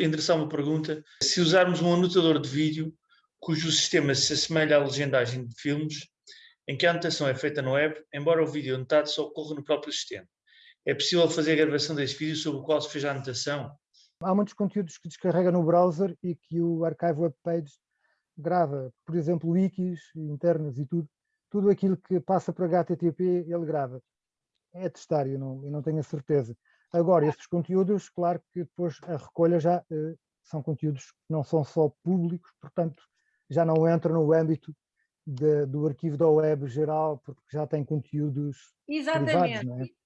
endereçar uma pergunta. Se usarmos um anotador de vídeo cujo sistema se assemelha à legendagem de filmes, em que a anotação é feita no web, embora o vídeo anotado só ocorra no próprio sistema. É possível fazer a gravação desse vídeo sobre o qual se fez a anotação? Há muitos conteúdos que descarrega no browser e que o Archive Web Page grava, por exemplo, wikis internas e tudo, tudo aquilo que passa para HTTP ele grava. É testar, eu não, eu não tenho a certeza. Agora, esses conteúdos, claro que depois a recolha já uh, são conteúdos que não são só públicos, portanto já não entram no âmbito de, do arquivo da web geral, porque já tem conteúdos Exatamente. privados, não é?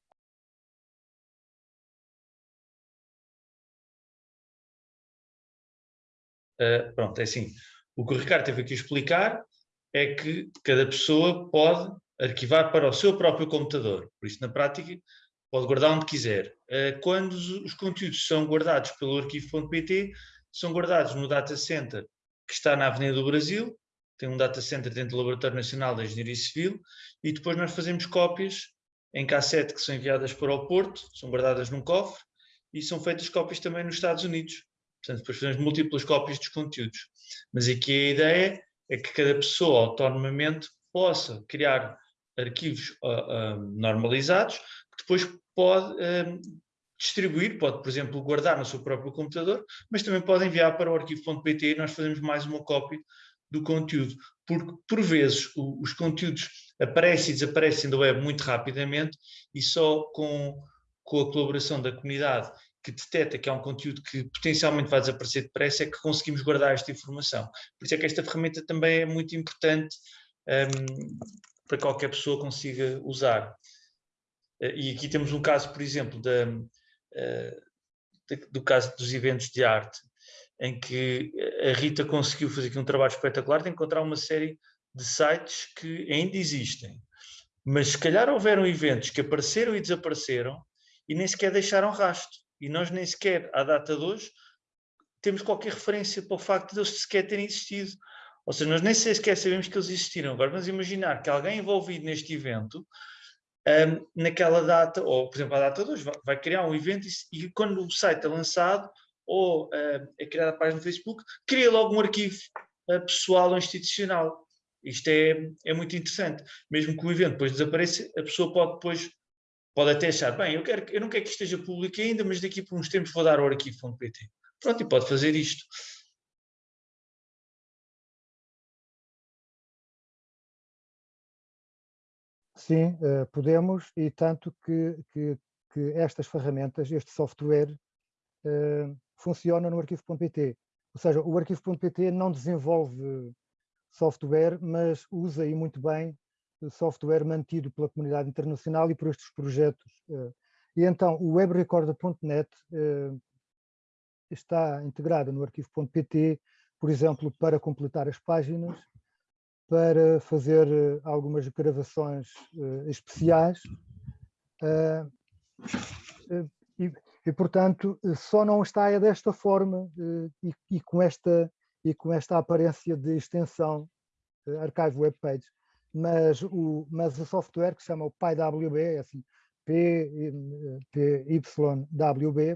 Uh, pronto, é assim. O que o Ricardo teve aqui a explicar é que cada pessoa pode arquivar para o seu próprio computador. Por isso, na prática, pode guardar onde quiser. Uh, quando os, os, conteúdos são guardados pelo arquivo.pt, são guardados no data center que está na Avenida do Brasil, tem um data center dentro do Laboratório Nacional da Engenharia Civil, e depois nós fazemos cópias em cassete que são enviadas para o Porto, são guardadas num cofre, e são feitas cópias também nos Estados Unidos. Portanto, depois fazemos múltiplas cópias dos conteúdos. Mas aqui a ideia é que cada pessoa autonomamente possa criar arquivos uh, uh, normalizados que depois pode uh, distribuir, pode, por exemplo, guardar no seu próprio computador, mas também pode enviar para o arquivo.pt e nós fazemos mais uma cópia do conteúdo, porque por vezes o, os conteúdos aparecem e desaparecem da web muito rapidamente e só com, com a colaboração da comunidade que detecta que há um conteúdo que potencialmente vai desaparecer depressa é que conseguimos guardar esta informação. Por isso é que esta ferramenta também é muito importante um, para qualquer pessoa consiga usar. E aqui temos um caso, por exemplo, da, do caso dos eventos de arte, em que a Rita conseguiu fazer aqui um trabalho espetacular de encontrar uma série de sites que ainda existem. Mas se calhar houveram eventos que apareceram e desapareceram e nem sequer deixaram rastro. E nós nem sequer, à data de hoje, temos qualquer referência para o facto de eles sequer terem existido. Ou seja, nós nem sequer sabemos que eles existiram. Agora vamos imaginar que alguém envolvido neste evento, um, naquela data, ou por exemplo, à data de hoje, vai, vai criar um evento e, e, quando o site é lançado, ou uh, é criada a página no Facebook, cria logo um arquivo uh, pessoal ou institucional. Isto é, é muito interessante. Mesmo que o evento depois desapareça, a pessoa pode depois pode até achar, bem, eu, quero, eu não quero que esteja público ainda, mas daqui por uns tempos vou dar o arquivo.pt. Pronto, e pode fazer isto. Sim, uh, podemos, e tanto que, que, que, estas ferramentas, este software, uh, funciona no arquivo.pt. Ou seja, o arquivo.pt não desenvolve software, mas usa e muito bem software mantido pela comunidade internacional e por estes projetos. Eh. E então o webrecorder.net eh, está integrado no arquivo.pt, por exemplo, para completar as páginas, para fazer eh, algumas gravações especiais e, e, portanto, só não está é desta forma e, e, com esta, e com esta aparência de extensão Archive Web Page mas o, mas o software que se chama o PyWB, é assim, PYWB,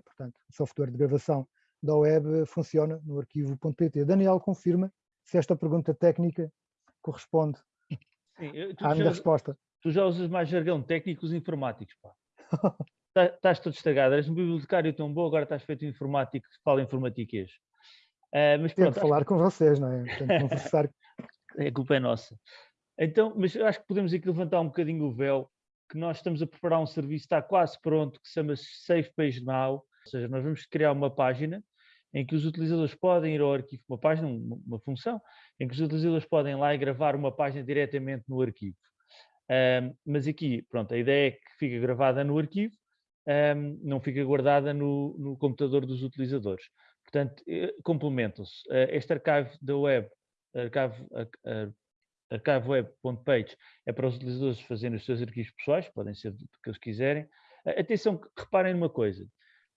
portanto, software de gravação da web, funciona no arquivo.pt. Daniel confirma se esta pergunta técnica corresponde Sim, eu, à minha já, resposta. Tu já usas mais jargão técnico os informáticos, pá. Tá, estás todo estragado, eres um bibliotecário tão bom, agora estás feito informático que fala informatiquês. Uh, mas pronto, falar com vocês, não é? conversar. a culpa é nossa. Então, mas acho que podemos aqui levantar um bocadinho o véu, que nós estamos a preparar um serviço, está quase pronto, que se chama Safe Page Now, ou seja, nós vamos criar uma página em que os utilizadores podem ir ao arquivo, uma página, uma, uma função, em que os utilizadores podem lá e gravar uma página diretamente no arquivo. Um, mas aqui, pronto, a ideia é que fica gravada no arquivo, um, não fica guardada no, no, computador dos utilizadores. Portanto, eh, complementam-se. Uh, este arquivo da web, arquivo, archiveweb.page é para os utilizadores fazerem os seus arquivos pessoais, podem ser do que eles quiserem. Atenção, reparem numa coisa,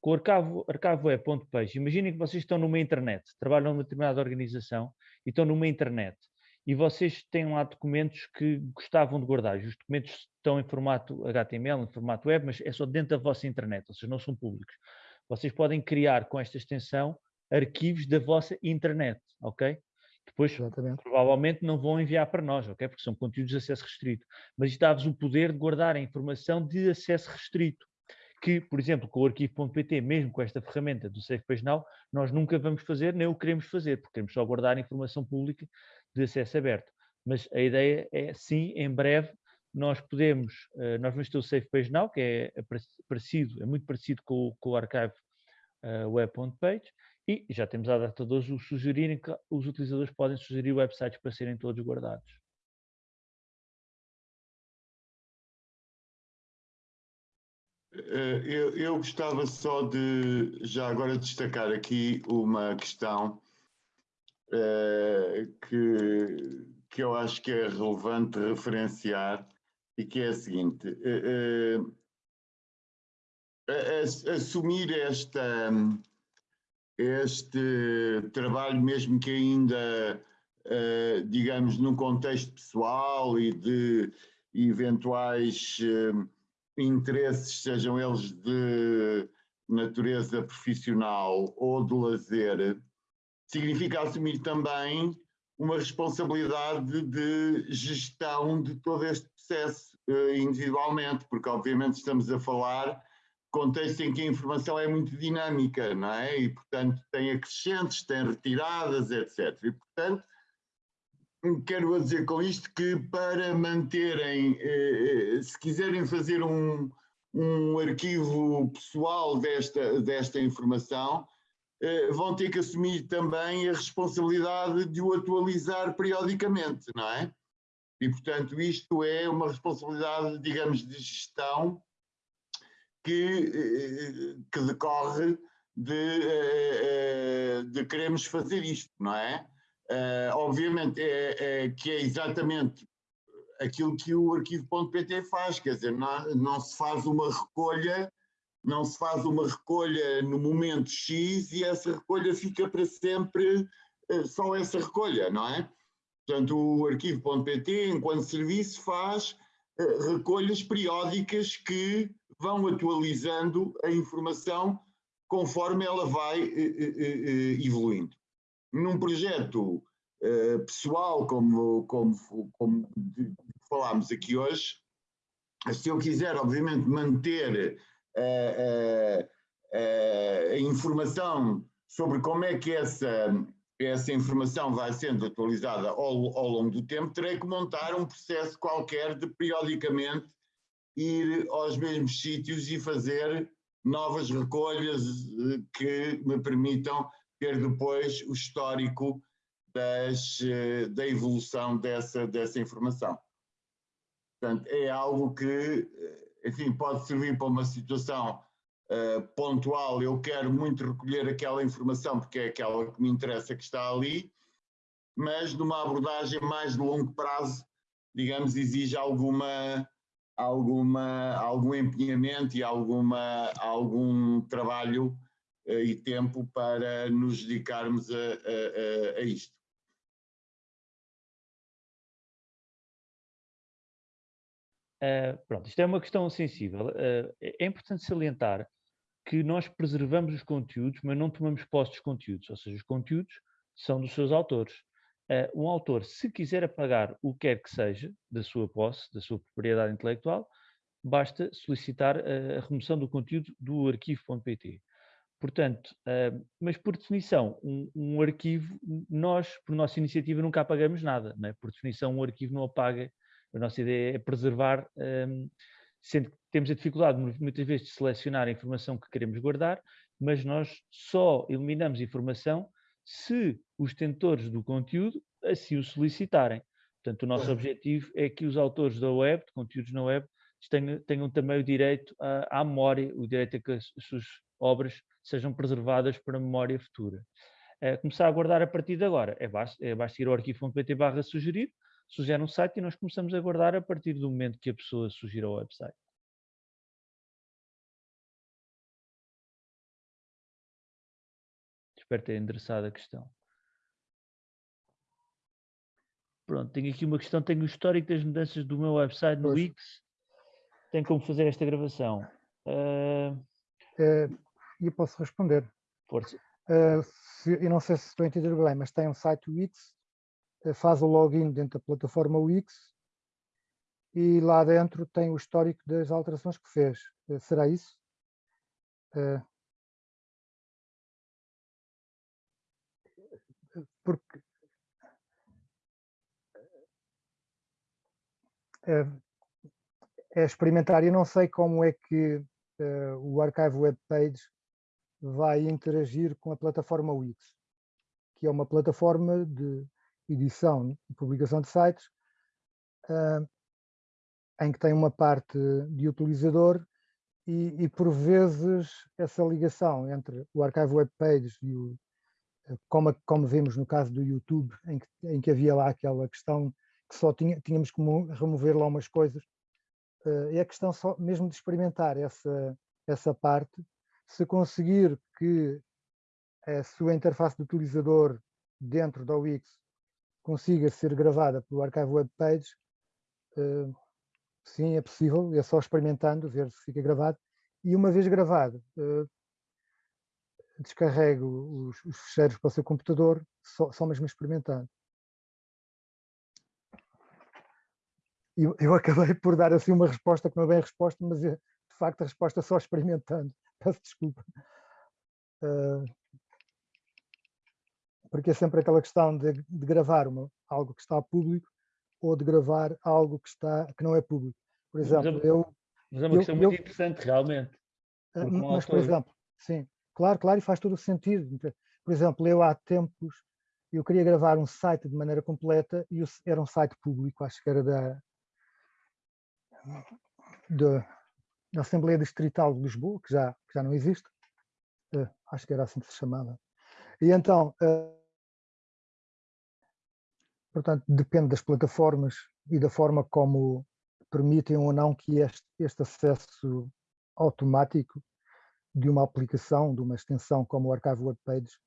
com o arquivo, archiveweb.page, imaginem que vocês estão numa internet, trabalham numa determinada organização e estão numa internet e vocês têm lá documentos que gostavam de guardar. Os documentos estão em formato HTML, em formato web, mas é só dentro da vossa internet, ou seja, não são públicos. Vocês podem criar com esta extensão arquivos da vossa internet, ok? Depois, Exatamente. provavelmente, não vão enviar para nós, ok? Porque são conteúdos de acesso restrito. Mas isto dá-vos o poder de guardar a informação de acesso restrito. Que, por exemplo, com o arquivo.pt, mesmo com esta ferramenta do Safe Page Now, nós nunca vamos fazer, nem o queremos fazer, porque queremos só guardar informação pública de acesso aberto. Mas a ideia é, sim, em breve, nós podemos, uh, nós vamos ter o Safe Page Now, que é, parecido, é muito parecido com, com o Archive uh, Web.page, e já temos a data de hoje o sugerirem que os utilizadores podem sugerir websites para serem todos guardados. Eu, eu, gostava só de, já agora, destacar aqui uma questão uh, que, que eu acho que é relevante referenciar e que é a seguinte: uh, uh, assumir esta este trabalho, mesmo que ainda, digamos, num contexto pessoal e de eventuais interesses, sejam eles de natureza profissional ou de lazer, significa assumir também uma responsabilidade de gestão de todo este processo uh, individualmente, porque obviamente estamos a falar contexto em que a informação é muito dinâmica, não é? E, portanto, tem acrescentes, tem retiradas, etc. E, portanto, quero dizer com isto que para manterem, eh, eh, se quiserem fazer um, um arquivo pessoal desta, desta informação, eh, vão ter que assumir também a responsabilidade de o atualizar periodicamente, não é? E, portanto, isto é uma responsabilidade, digamos, de gestão que, que decorre de, de queremos fazer isto, não é? Obviamente é, é, que é exatamente aquilo que o arquivo.pt faz, quer dizer, não, não se faz uma recolha, não se faz uma recolha no momento X e essa recolha fica para sempre só essa recolha, não é? Portanto, o arquivo.pt, enquanto serviço, faz recolhas periódicas que vão atualizando a informação conforme ela vai eh, eh, eh, evoluindo. Num projeto pessoal, como, como, como falámos aqui hoje, se eu quiser, obviamente, manter a, a, a informação sobre como é que essa, essa informação vai sendo atualizada ao, ao longo do tempo, terei que montar um processo qualquer de periodicamente ir aos mesmos sítios e fazer novas recolhas que me permitam ter depois o histórico das, eh, da evolução dessa, dessa informação. Portanto, é algo que, eh, enfim, pode servir para uma situação uh, pontual. Eu quero muito recolher aquela informação porque é aquela que me interessa que está ali, mas numa abordagem mais de longo prazo, digamos, exige alguma alguma, algum empenhamento e alguma, algum trabalho e tempo para nos dedicarmos a, a, a isto. Uh, pronto, isto é uma questão sensível. Uh, é importante salientar que nós preservamos os conteúdos, mas não tomamos posse dos conteúdos, ou seja, os conteúdos são dos seus autores. Uh, um autor, se quiser apagar o que quer que seja da sua posse, da sua propriedade intelectual, basta solicitar a remoção do conteúdo do arquivo.pt. Portanto, uh, mas por definição, um, um, arquivo, nós, por nossa iniciativa, nunca apagamos nada. É? Por definição, um arquivo não apaga. A nossa ideia é preservar, um, sendo que temos a dificuldade, muitas vezes, de selecionar a informação que queremos guardar, mas nós só eliminamos informação se os tentores do conteúdo assim o solicitarem. Portanto, o nosso objetivo é que os autores da web, de conteúdos na web, tenham, tenham também o direito à, à, memória, o direito a que as, as suas obras sejam preservadas para a memória futura. É, começar a guardar a partir de agora. É basta, é basta ir ao arquivo.pt barra sugerir, sugere um site e nós começamos a guardar a partir do momento que a pessoa sugira o website. Espero ter endereçado a questão. Pronto, tenho aqui uma questão, tenho o histórico das mudanças do meu website no Wix. Tem como fazer esta gravação? Uh... Uh, eu posso responder. Força. Uh, se, eu não sei se estou a entender bem, mas tem um site Wix, uh, faz o login dentro da plataforma Wix e lá dentro tem o histórico das alterações que fez. Uh, será isso? porque é, é experimentar. Eu não sei como é que uh, o Archive Web Page vai interagir com a plataforma Wix, que é uma plataforma de edição e publicação de sites, uh, em que tem uma parte de utilizador e, e, por vezes essa ligação entre o Archive Web Page e o, como, como vemos no caso do YouTube, em que, em que havia lá aquela questão que só tinha, tínhamos que remover lá umas coisas, uh, é a questão só mesmo de experimentar essa, essa parte, se conseguir que a sua interface de utilizador dentro da Wix consiga ser gravada pelo Archive Web Page, uh, sim, é possível, é só experimentando, ver se fica gravado, e uma vez gravado, uh, descarrego os, os ficheiros para o seu computador, só, só mesmo experimentando. Eu, eu acabei por dar assim uma resposta que não é bem resposta, mas é, de facto a resposta é só experimentando. Peço desculpa. Uh, porque é sempre aquela questão de, de gravar uma, algo que está público ou de gravar algo que, está, que não é público. Por exemplo, mas, eu... Mas é uma questão eu, muito eu, interessante, realmente. Uh, mas, por exemplo, sim, Claro, claro, e faz todo o sentido. Por exemplo, eu há tempos, eu queria gravar um site de maneira completa e era um site público, acho que era da, da na Assembleia Distrital de Lisboa, que já, que já não existe, uh, acho que era assim que se chamava. E então, uh, portanto, depende das plataformas e da forma como permitem ou não que este, este acesso automático de uma aplicação, de uma extensão como o Archive Word Pages,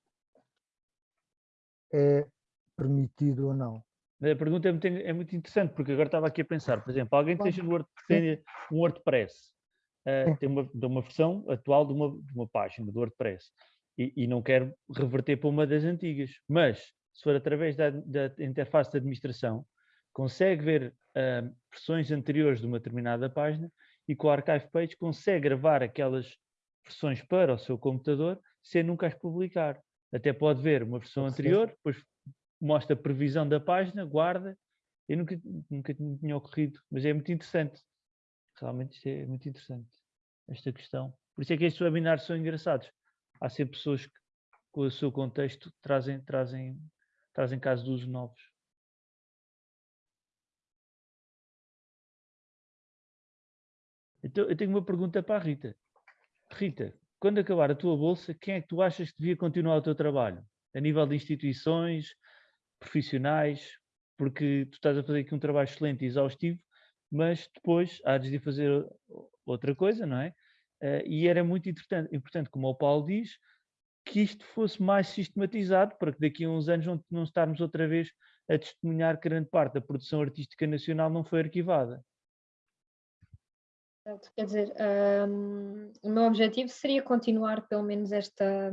é permitido ou não. A pergunta é muito, é muito, interessante, porque agora estava aqui a pensar, por exemplo, alguém que esteja Word, tenha um WordPress, uh, tem uma, uma versão atual de uma, de uma página do WordPress e, e, não quer reverter para uma das antigas, mas se for através da, da interface de administração, consegue ver uh, versões anteriores de uma determinada página e com o Archive Page consegue gravar aquelas versões para o seu computador sem nunca as publicar. Até pode ver uma versão anterior, depois mostra a previsão da página, guarda. Eu nunca, nunca tinha ocorrido, mas é muito interessante. Realmente isto é muito interessante, esta questão. Por isso é que estes webinars são engraçados. Há sempre pessoas que, com o seu contexto, trazem, trazem, trazem casos de uso novos. Então, eu tenho uma pergunta para a Rita. Rita, quando acabar a tua bolsa, quem é que tu achas que devia continuar o teu trabalho? A nível de instituições, profissionais, porque tu estás a fazer aqui um trabalho excelente e exaustivo, mas depois há de fazer outra coisa, não é? Uh, e era muito importante, importante, como o Paulo diz, que isto fosse mais sistematizado para que daqui a uns anos não, não estarmos outra vez a testemunhar que grande parte da produção artística nacional não foi arquivada. Quer dizer, um, o meu objetivo seria continuar pelo menos esta,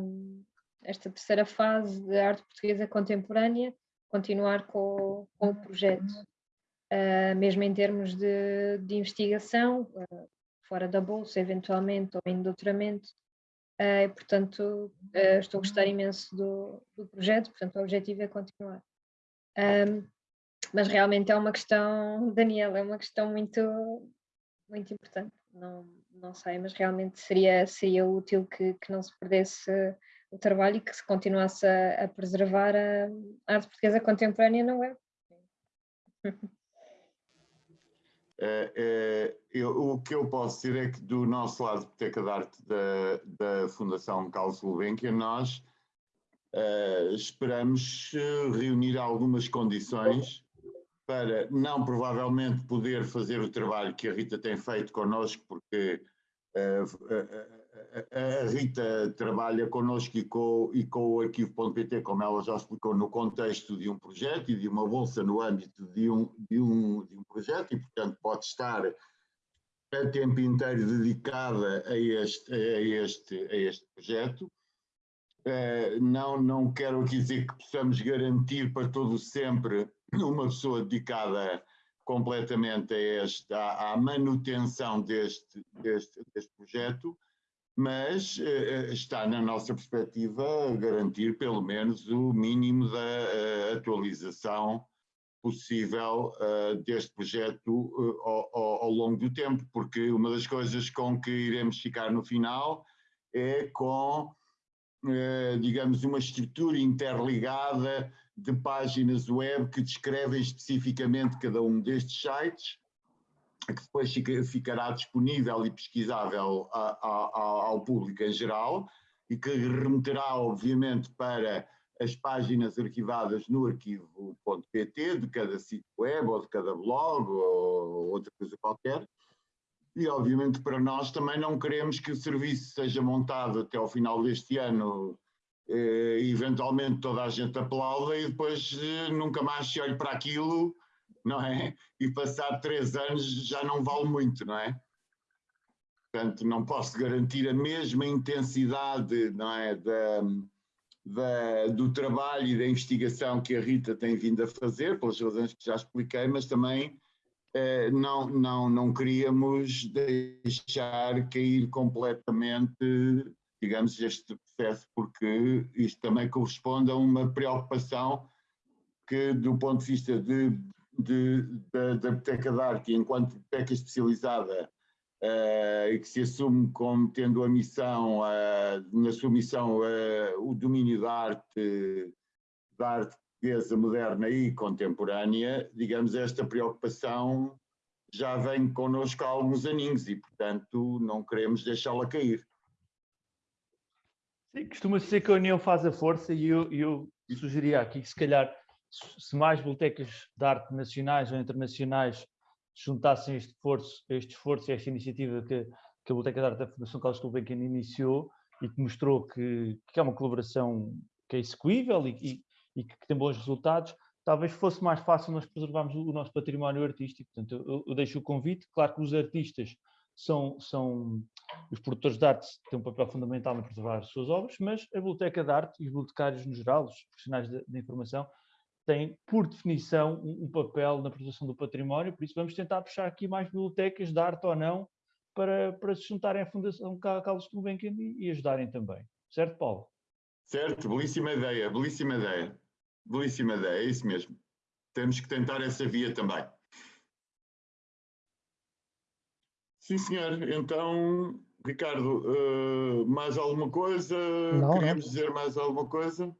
esta terceira fase de arte portuguesa contemporânea, continuar com, com o projeto, uh, mesmo em termos de, de investigação, uh, fora da bolsa, eventualmente, ou em doutoramento. Uh, portanto, estou a gostar imenso do, do projeto, portanto, o objetivo é continuar. Um, mas realmente é uma questão, Daniel, é uma questão muito, muito importante. Não, não sei, mas realmente seria, seria útil que, que não se perdesse o trabalho e que se continuasse a, a preservar a, arte portuguesa contemporânea na web. É, é, eu, o que eu posso dizer é que do nosso lado, Biblioteca de Arte da, da Fundação Carlos Gulbenkian, nós uh, esperamos reunir algumas condições para não provavelmente poder fazer o trabalho que a Rita tem feito connosco, porque uh, a, a, Rita trabalha connosco e com, e com o arquivo.pt, como ela já explicou, no contexto de um projeto e de uma bolsa no âmbito de um, de um, de um projeto, e portanto pode estar a tempo inteiro dedicada a este, a este, a este projeto. Uh, não, não quero aqui dizer que possamos garantir para todo sempre uma pessoa dedicada completamente a à, à manutenção deste, deste, deste projeto, mas uh, está na nossa perspectiva garantir pelo menos o mínimo da uh, atualização possível uh, deste projeto ao, ao, longo do tempo, porque uma das coisas com que iremos ficar no final é com, digamos, uma estrutura interligada de páginas web que descrevem especificamente cada um destes sites, que depois ficará disponível e pesquisável a, a, ao público em geral e que remeterá, obviamente, para as páginas arquivadas no arquivo.pt de cada sítio web ou de cada blog ou outra coisa qualquer. E, obviamente, para nós também não queremos que o serviço seja montado até ao final deste ano eh, eventualmente toda a gente aplauda e depois eh, nunca mais se olha para aquilo, não é? E passar três anos já não vale muito, não é? Portanto, não posso garantir a mesma intensidade, não é? Da, da, do trabalho e da investigação que a Rita tem vindo a fazer, pelas razões que já expliquei, mas também eh, não, não, não queríamos deixar cair completamente digamos, este processo, porque isto também corresponde a uma preocupação que, do ponto de vista de, de, de da Biblioteca de Arte, enquanto biblioteca especializada, uh, e que se assume como tendo a missão, uh, na sua missão, uh, o domínio da arte, da arte portuguesa moderna e contemporânea, digamos, esta preocupação já vem connosco há alguns aninhos e, portanto, não queremos deixá-la cair. Sim, costuma-se dizer que a união faz a força e eu, eu sugeria aqui que se calhar se mais bibliotecas de arte nacionais ou internacionais juntassem este esforço, este esforço e esta iniciativa que, que a Biblioteca de Arte da Fundação Carlos Gulbenkian iniciou e que mostrou que, que é uma colaboração que é execuível e, e, e, que tem bons resultados, talvez fosse mais fácil nós preservarmos o, nosso património artístico. Portanto, eu, eu, deixo o convite. Claro que os artistas são, são os produtores de arte têm um papel fundamental em preservar as suas obras, mas a Biblioteca de Arte e os bibliotecários no geral, os profissionais de informação, têm, por definição, um, um, papel na proteção do património, por isso vamos tentar puxar aqui mais bibliotecas de arte ou não, para, para se juntarem à Fundação Carlos Gulbenkian e, e ajudarem também. Certo, Paulo? Certo, belíssima ideia, belíssima ideia. Belíssima ideia, é isso mesmo. Temos que tentar essa via também. Sim, senhor. Então, Ricardo, uh, mais alguma coisa? Não, Queríamos não. dizer mais alguma coisa?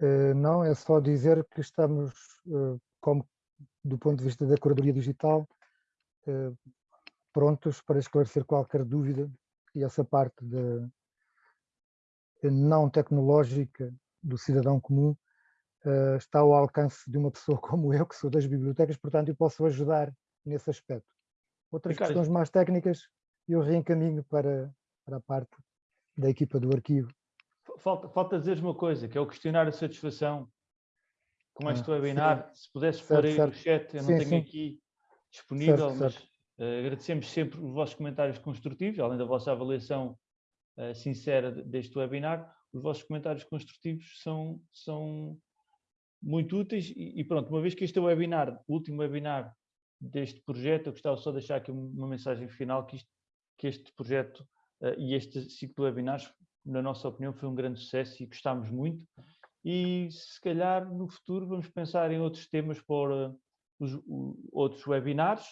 Uh, não, é só dizer que estamos, uh, como do ponto de vista da curadoria digital, prontos para esclarecer qualquer dúvida e essa parte de, não tecnológica do cidadão comum está ao alcance de uma pessoa como eu, que sou das bibliotecas, portanto eu posso ajudar nesse aspecto. Outras Ricardo. questões mais técnicas eu reencaminho para, para a parte da equipa do arquivo. Falta, falta dizer uma coisa, que é o questionário de satisfação com ah, este webinar. Sim. Se pudesse pôr aí certo. no chat, eu não sim, tenho sim. aqui disponível, certo, mas Uh, agradecemos sempre os vossos comentários construtivos, além da vossa avaliação uh, sincera deste webinar. Os vossos comentários construtivos são, são muito úteis e, e, pronto, uma vez que este é o webinar, o último webinar deste projeto, eu gostava só de deixar aqui uma mensagem final que, isto, que este projeto uh, e este ciclo de webinars, na nossa opinião, foi um grande sucesso e gostámos muito. E se calhar no futuro vamos pensar em outros temas para os, os outros webinars.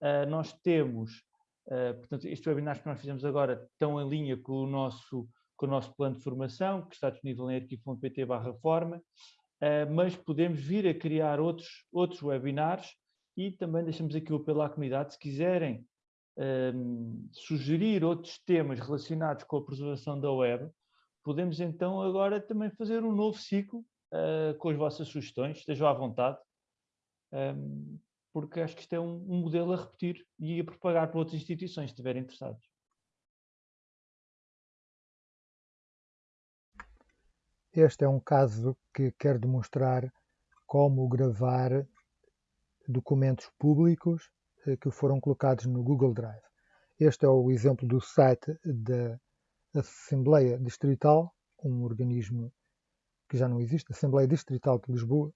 Uh, nós temos, uh, portanto, estes webinars que nós fizemos agora estão em linha com o nosso, com o nosso plano de formação, que está disponível em arquivo.pt forma, uh, mas podemos vir a criar outros, outros webinars e também deixamos aqui o apelo à comunidade, se quiserem um, sugerir outros temas relacionados com a preservação da web, podemos então agora também fazer um novo ciclo com as vossas sugestões, estejam à vontade. Um, porque acho que isto é um, um modelo a repetir e a propagar para outras instituições, se estiverem interessados. Este é um caso que quer demonstrar como gravar documentos públicos que foram colocados no Google Drive. Este é o exemplo do site da Assembleia Distrital, um organismo que já não existe, Assembleia Distrital de Lisboa,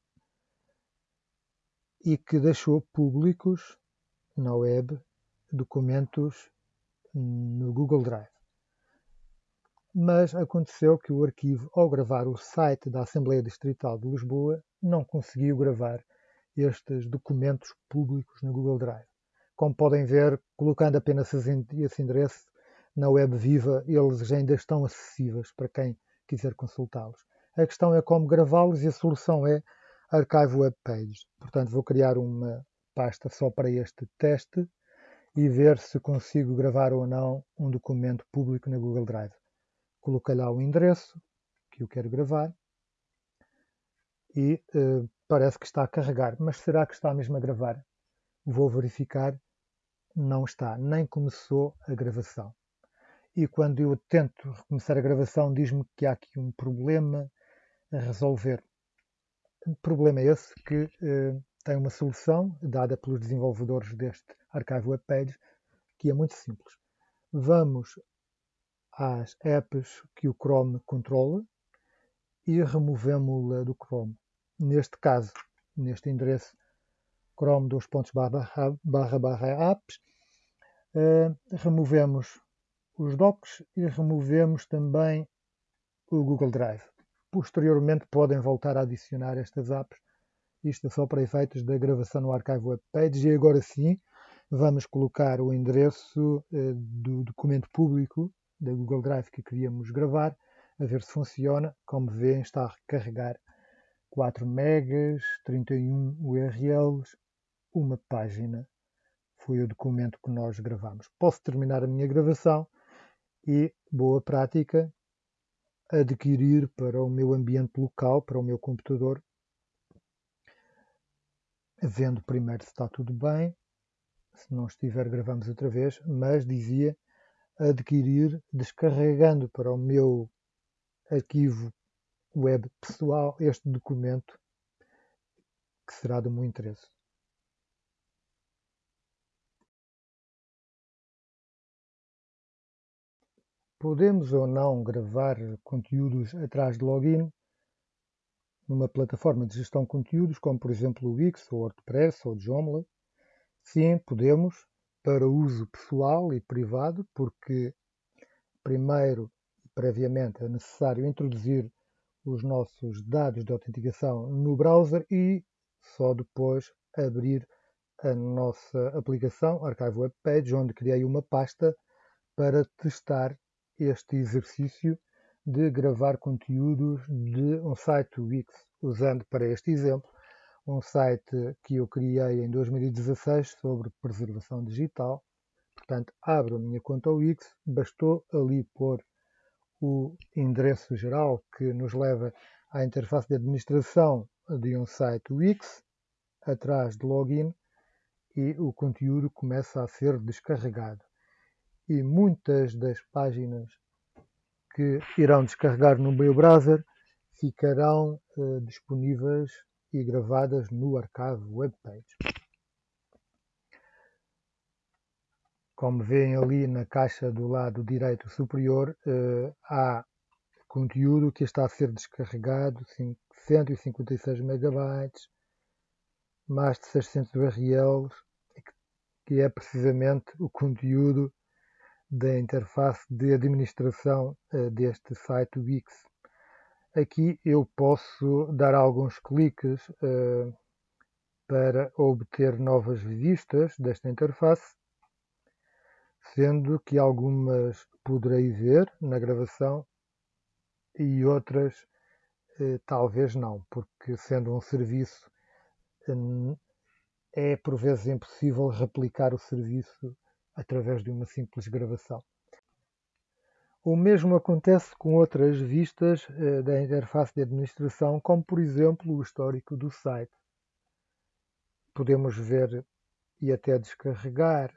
e que deixou públicos na web documentos no Google Drive. Mas aconteceu que o arquivo, ao gravar o site da Assembleia Distrital de Lisboa, não conseguiu gravar estes documentos públicos no Google Drive. Como podem ver, colocando apenas esse endereço na web viva, eles ainda estão acessíveis para quem quiser consultá-los. A questão é como gravá-los e a solução é Archive Web Page. Portanto, vou criar uma pasta só para este teste e ver se consigo gravar ou não um documento público na Google Drive. Coloquei lá o endereço que eu quero gravar e uh, parece que está a carregar. Mas será que está mesmo a gravar? Vou verificar. Não está, nem começou a gravação. E quando eu tento recomeçar a gravação, diz-me que há aqui um problema a resolver. Problema é esse que uh, tem uma solução dada pelos desenvolvedores deste Archive Web Page, que é muito simples. Vamos às apps que o Chrome controla e removemos-la do Chrome. Neste caso, neste endereço chrome dos pontos barra, barra, barra apps, uh, removemos os docs e removemos também o Google Drive. Posteriormente podem voltar a adicionar estas apps. Isto é só para efeitos da gravação no Archive Web Page. E agora sim, vamos colocar o endereço eh, do documento público da Google Drive que queríamos gravar, a ver se funciona. Como veem, está a recarregar 4 megas, 31 URLs, uma página foi o documento que nós gravamos. Posso terminar a minha gravação e, boa prática, adquirir para o meu ambiente local, para o meu computador, vendo primeiro se está tudo bem, se não estiver gravamos outra vez, mas dizia adquirir descarregando para o meu arquivo web pessoal este documento que será do meu interesse. Podemos ou não gravar conteúdos atrás de login numa plataforma de gestão de conteúdos, como por exemplo o Wix, ou WordPress, ou Joomla? Sim, podemos, para uso pessoal e privado, porque primeiro, previamente, é necessário introduzir os nossos dados de autenticação no browser e só depois abrir a nossa aplicação Archive Web Page, onde criei uma pasta para testar este exercício de gravar conteúdos de um site Wix, usando para este exemplo um site que eu criei em 2016 sobre preservação digital. Portanto, abro a minha conta Wix, bastou ali pôr o endereço geral que nos leva à interface de administração de um site Wix, atrás de login, e o conteúdo começa a ser descarregado. E muitas das páginas que irão descarregar no meu browser ficarão uh, disponíveis e gravadas no archive webpage. Como veem ali na caixa do lado direito superior, uh, há conteúdo que está a ser descarregado, 156 megabytes, mais de 600 URLs, que é precisamente o conteúdo da interface de administração uh, deste site Wix. Aqui eu posso dar alguns cliques uh, para obter novas vistas desta interface, sendo que algumas poderei ver na gravação e outras uh, talvez não, porque sendo um serviço é por vezes impossível replicar o serviço através de uma simples gravação. O mesmo acontece com outras vistas eh, da interface de administração, como por exemplo o histórico do site. Podemos ver e até descarregar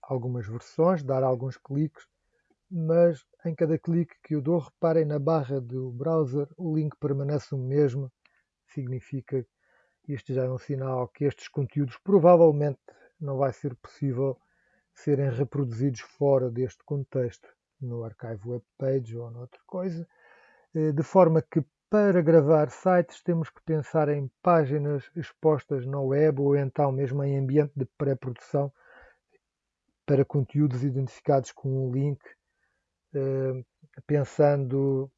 algumas versões, dar alguns cliques, mas em cada clique que eu dou, reparem na barra do browser, o link permanece o mesmo, significa isto já é um sinal que estes conteúdos provavelmente não vai ser possível serem reproduzidos fora deste contexto no archive web page ou noutra coisa, eh, de forma que para gravar sites temos que pensar em páginas expostas na web ou então mesmo em ambiente de pré-produção para conteúdos identificados com um link, eh, pensando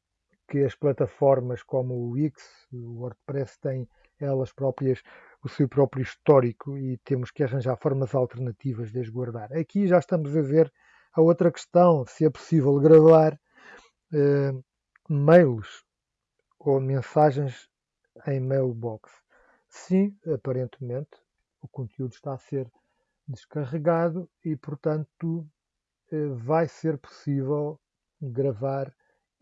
que as plataformas como o Wix, o WordPress têm elas próprias o seu próprio histórico e temos que arranjar formas alternativas de as guardar. Aqui já estamos a ver a outra questão, se é possível gravar eh, mails ou mensagens em mailbox. Sim, aparentemente, o conteúdo está a ser descarregado e, portanto, eh, vai ser possível gravar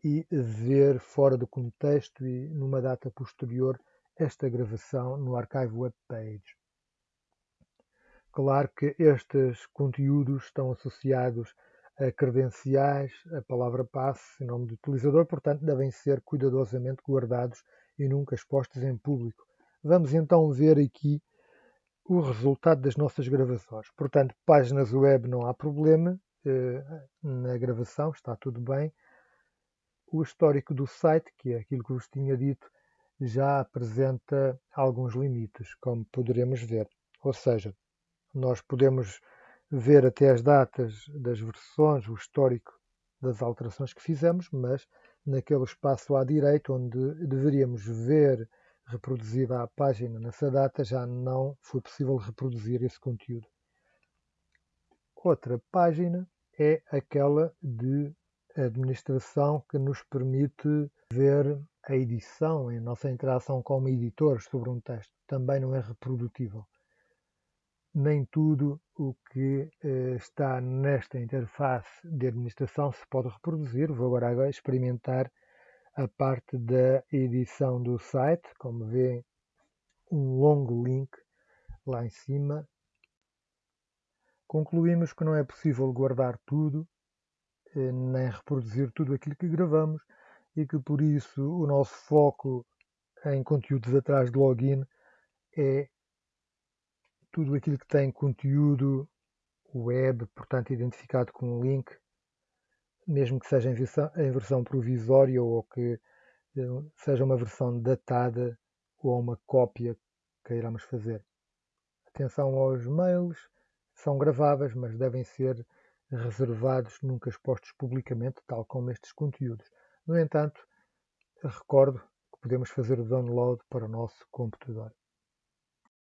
e ver fora do contexto e numa data posterior esta gravação no Archive Web Page. Claro que estes conteúdos estão associados a credenciais, a palavra passe, nome do utilizador, portanto devem ser cuidadosamente guardados e nunca expostos em público. Vamos então ver aqui o resultado das nossas gravações. Portanto, páginas web não há problema, eh, na gravação está tudo bem. O histórico do site, que é aquilo que vos tinha dito, já apresenta alguns limites, como poderemos ver. Ou seja, nós podemos ver até as datas das versões, o histórico das alterações que fizemos, mas naquele espaço à direita onde deveríamos ver reproduzida a página nessa data, já não foi possível reproduzir esse conteúdo. Outra página é aquela de administração que nos permite ver a edição e a nossa interação como editores sobre um texto. Também não é reprodutível. nem tudo o que uh, está nesta interface de administração se pode reproduzir. Vou agora experimentar a parte da edição do site. Como vê, um longo link lá em cima. Concluímos que não é possível guardar tudo, uh, nem reproduzir tudo aquilo que gravamos e que por isso o nosso foco em conteúdos atrás de login é tudo aquilo que tem conteúdo web, portanto identificado com um link, mesmo que seja em versão, em versão provisória ou que eh, seja uma versão datada ou uma cópia que iremos fazer. Atenção aos mails, são graváveis, mas devem ser reservados, nunca expostos publicamente, tal como estes conteúdos. No entanto, recordo que podemos fazer o download para o nosso computador.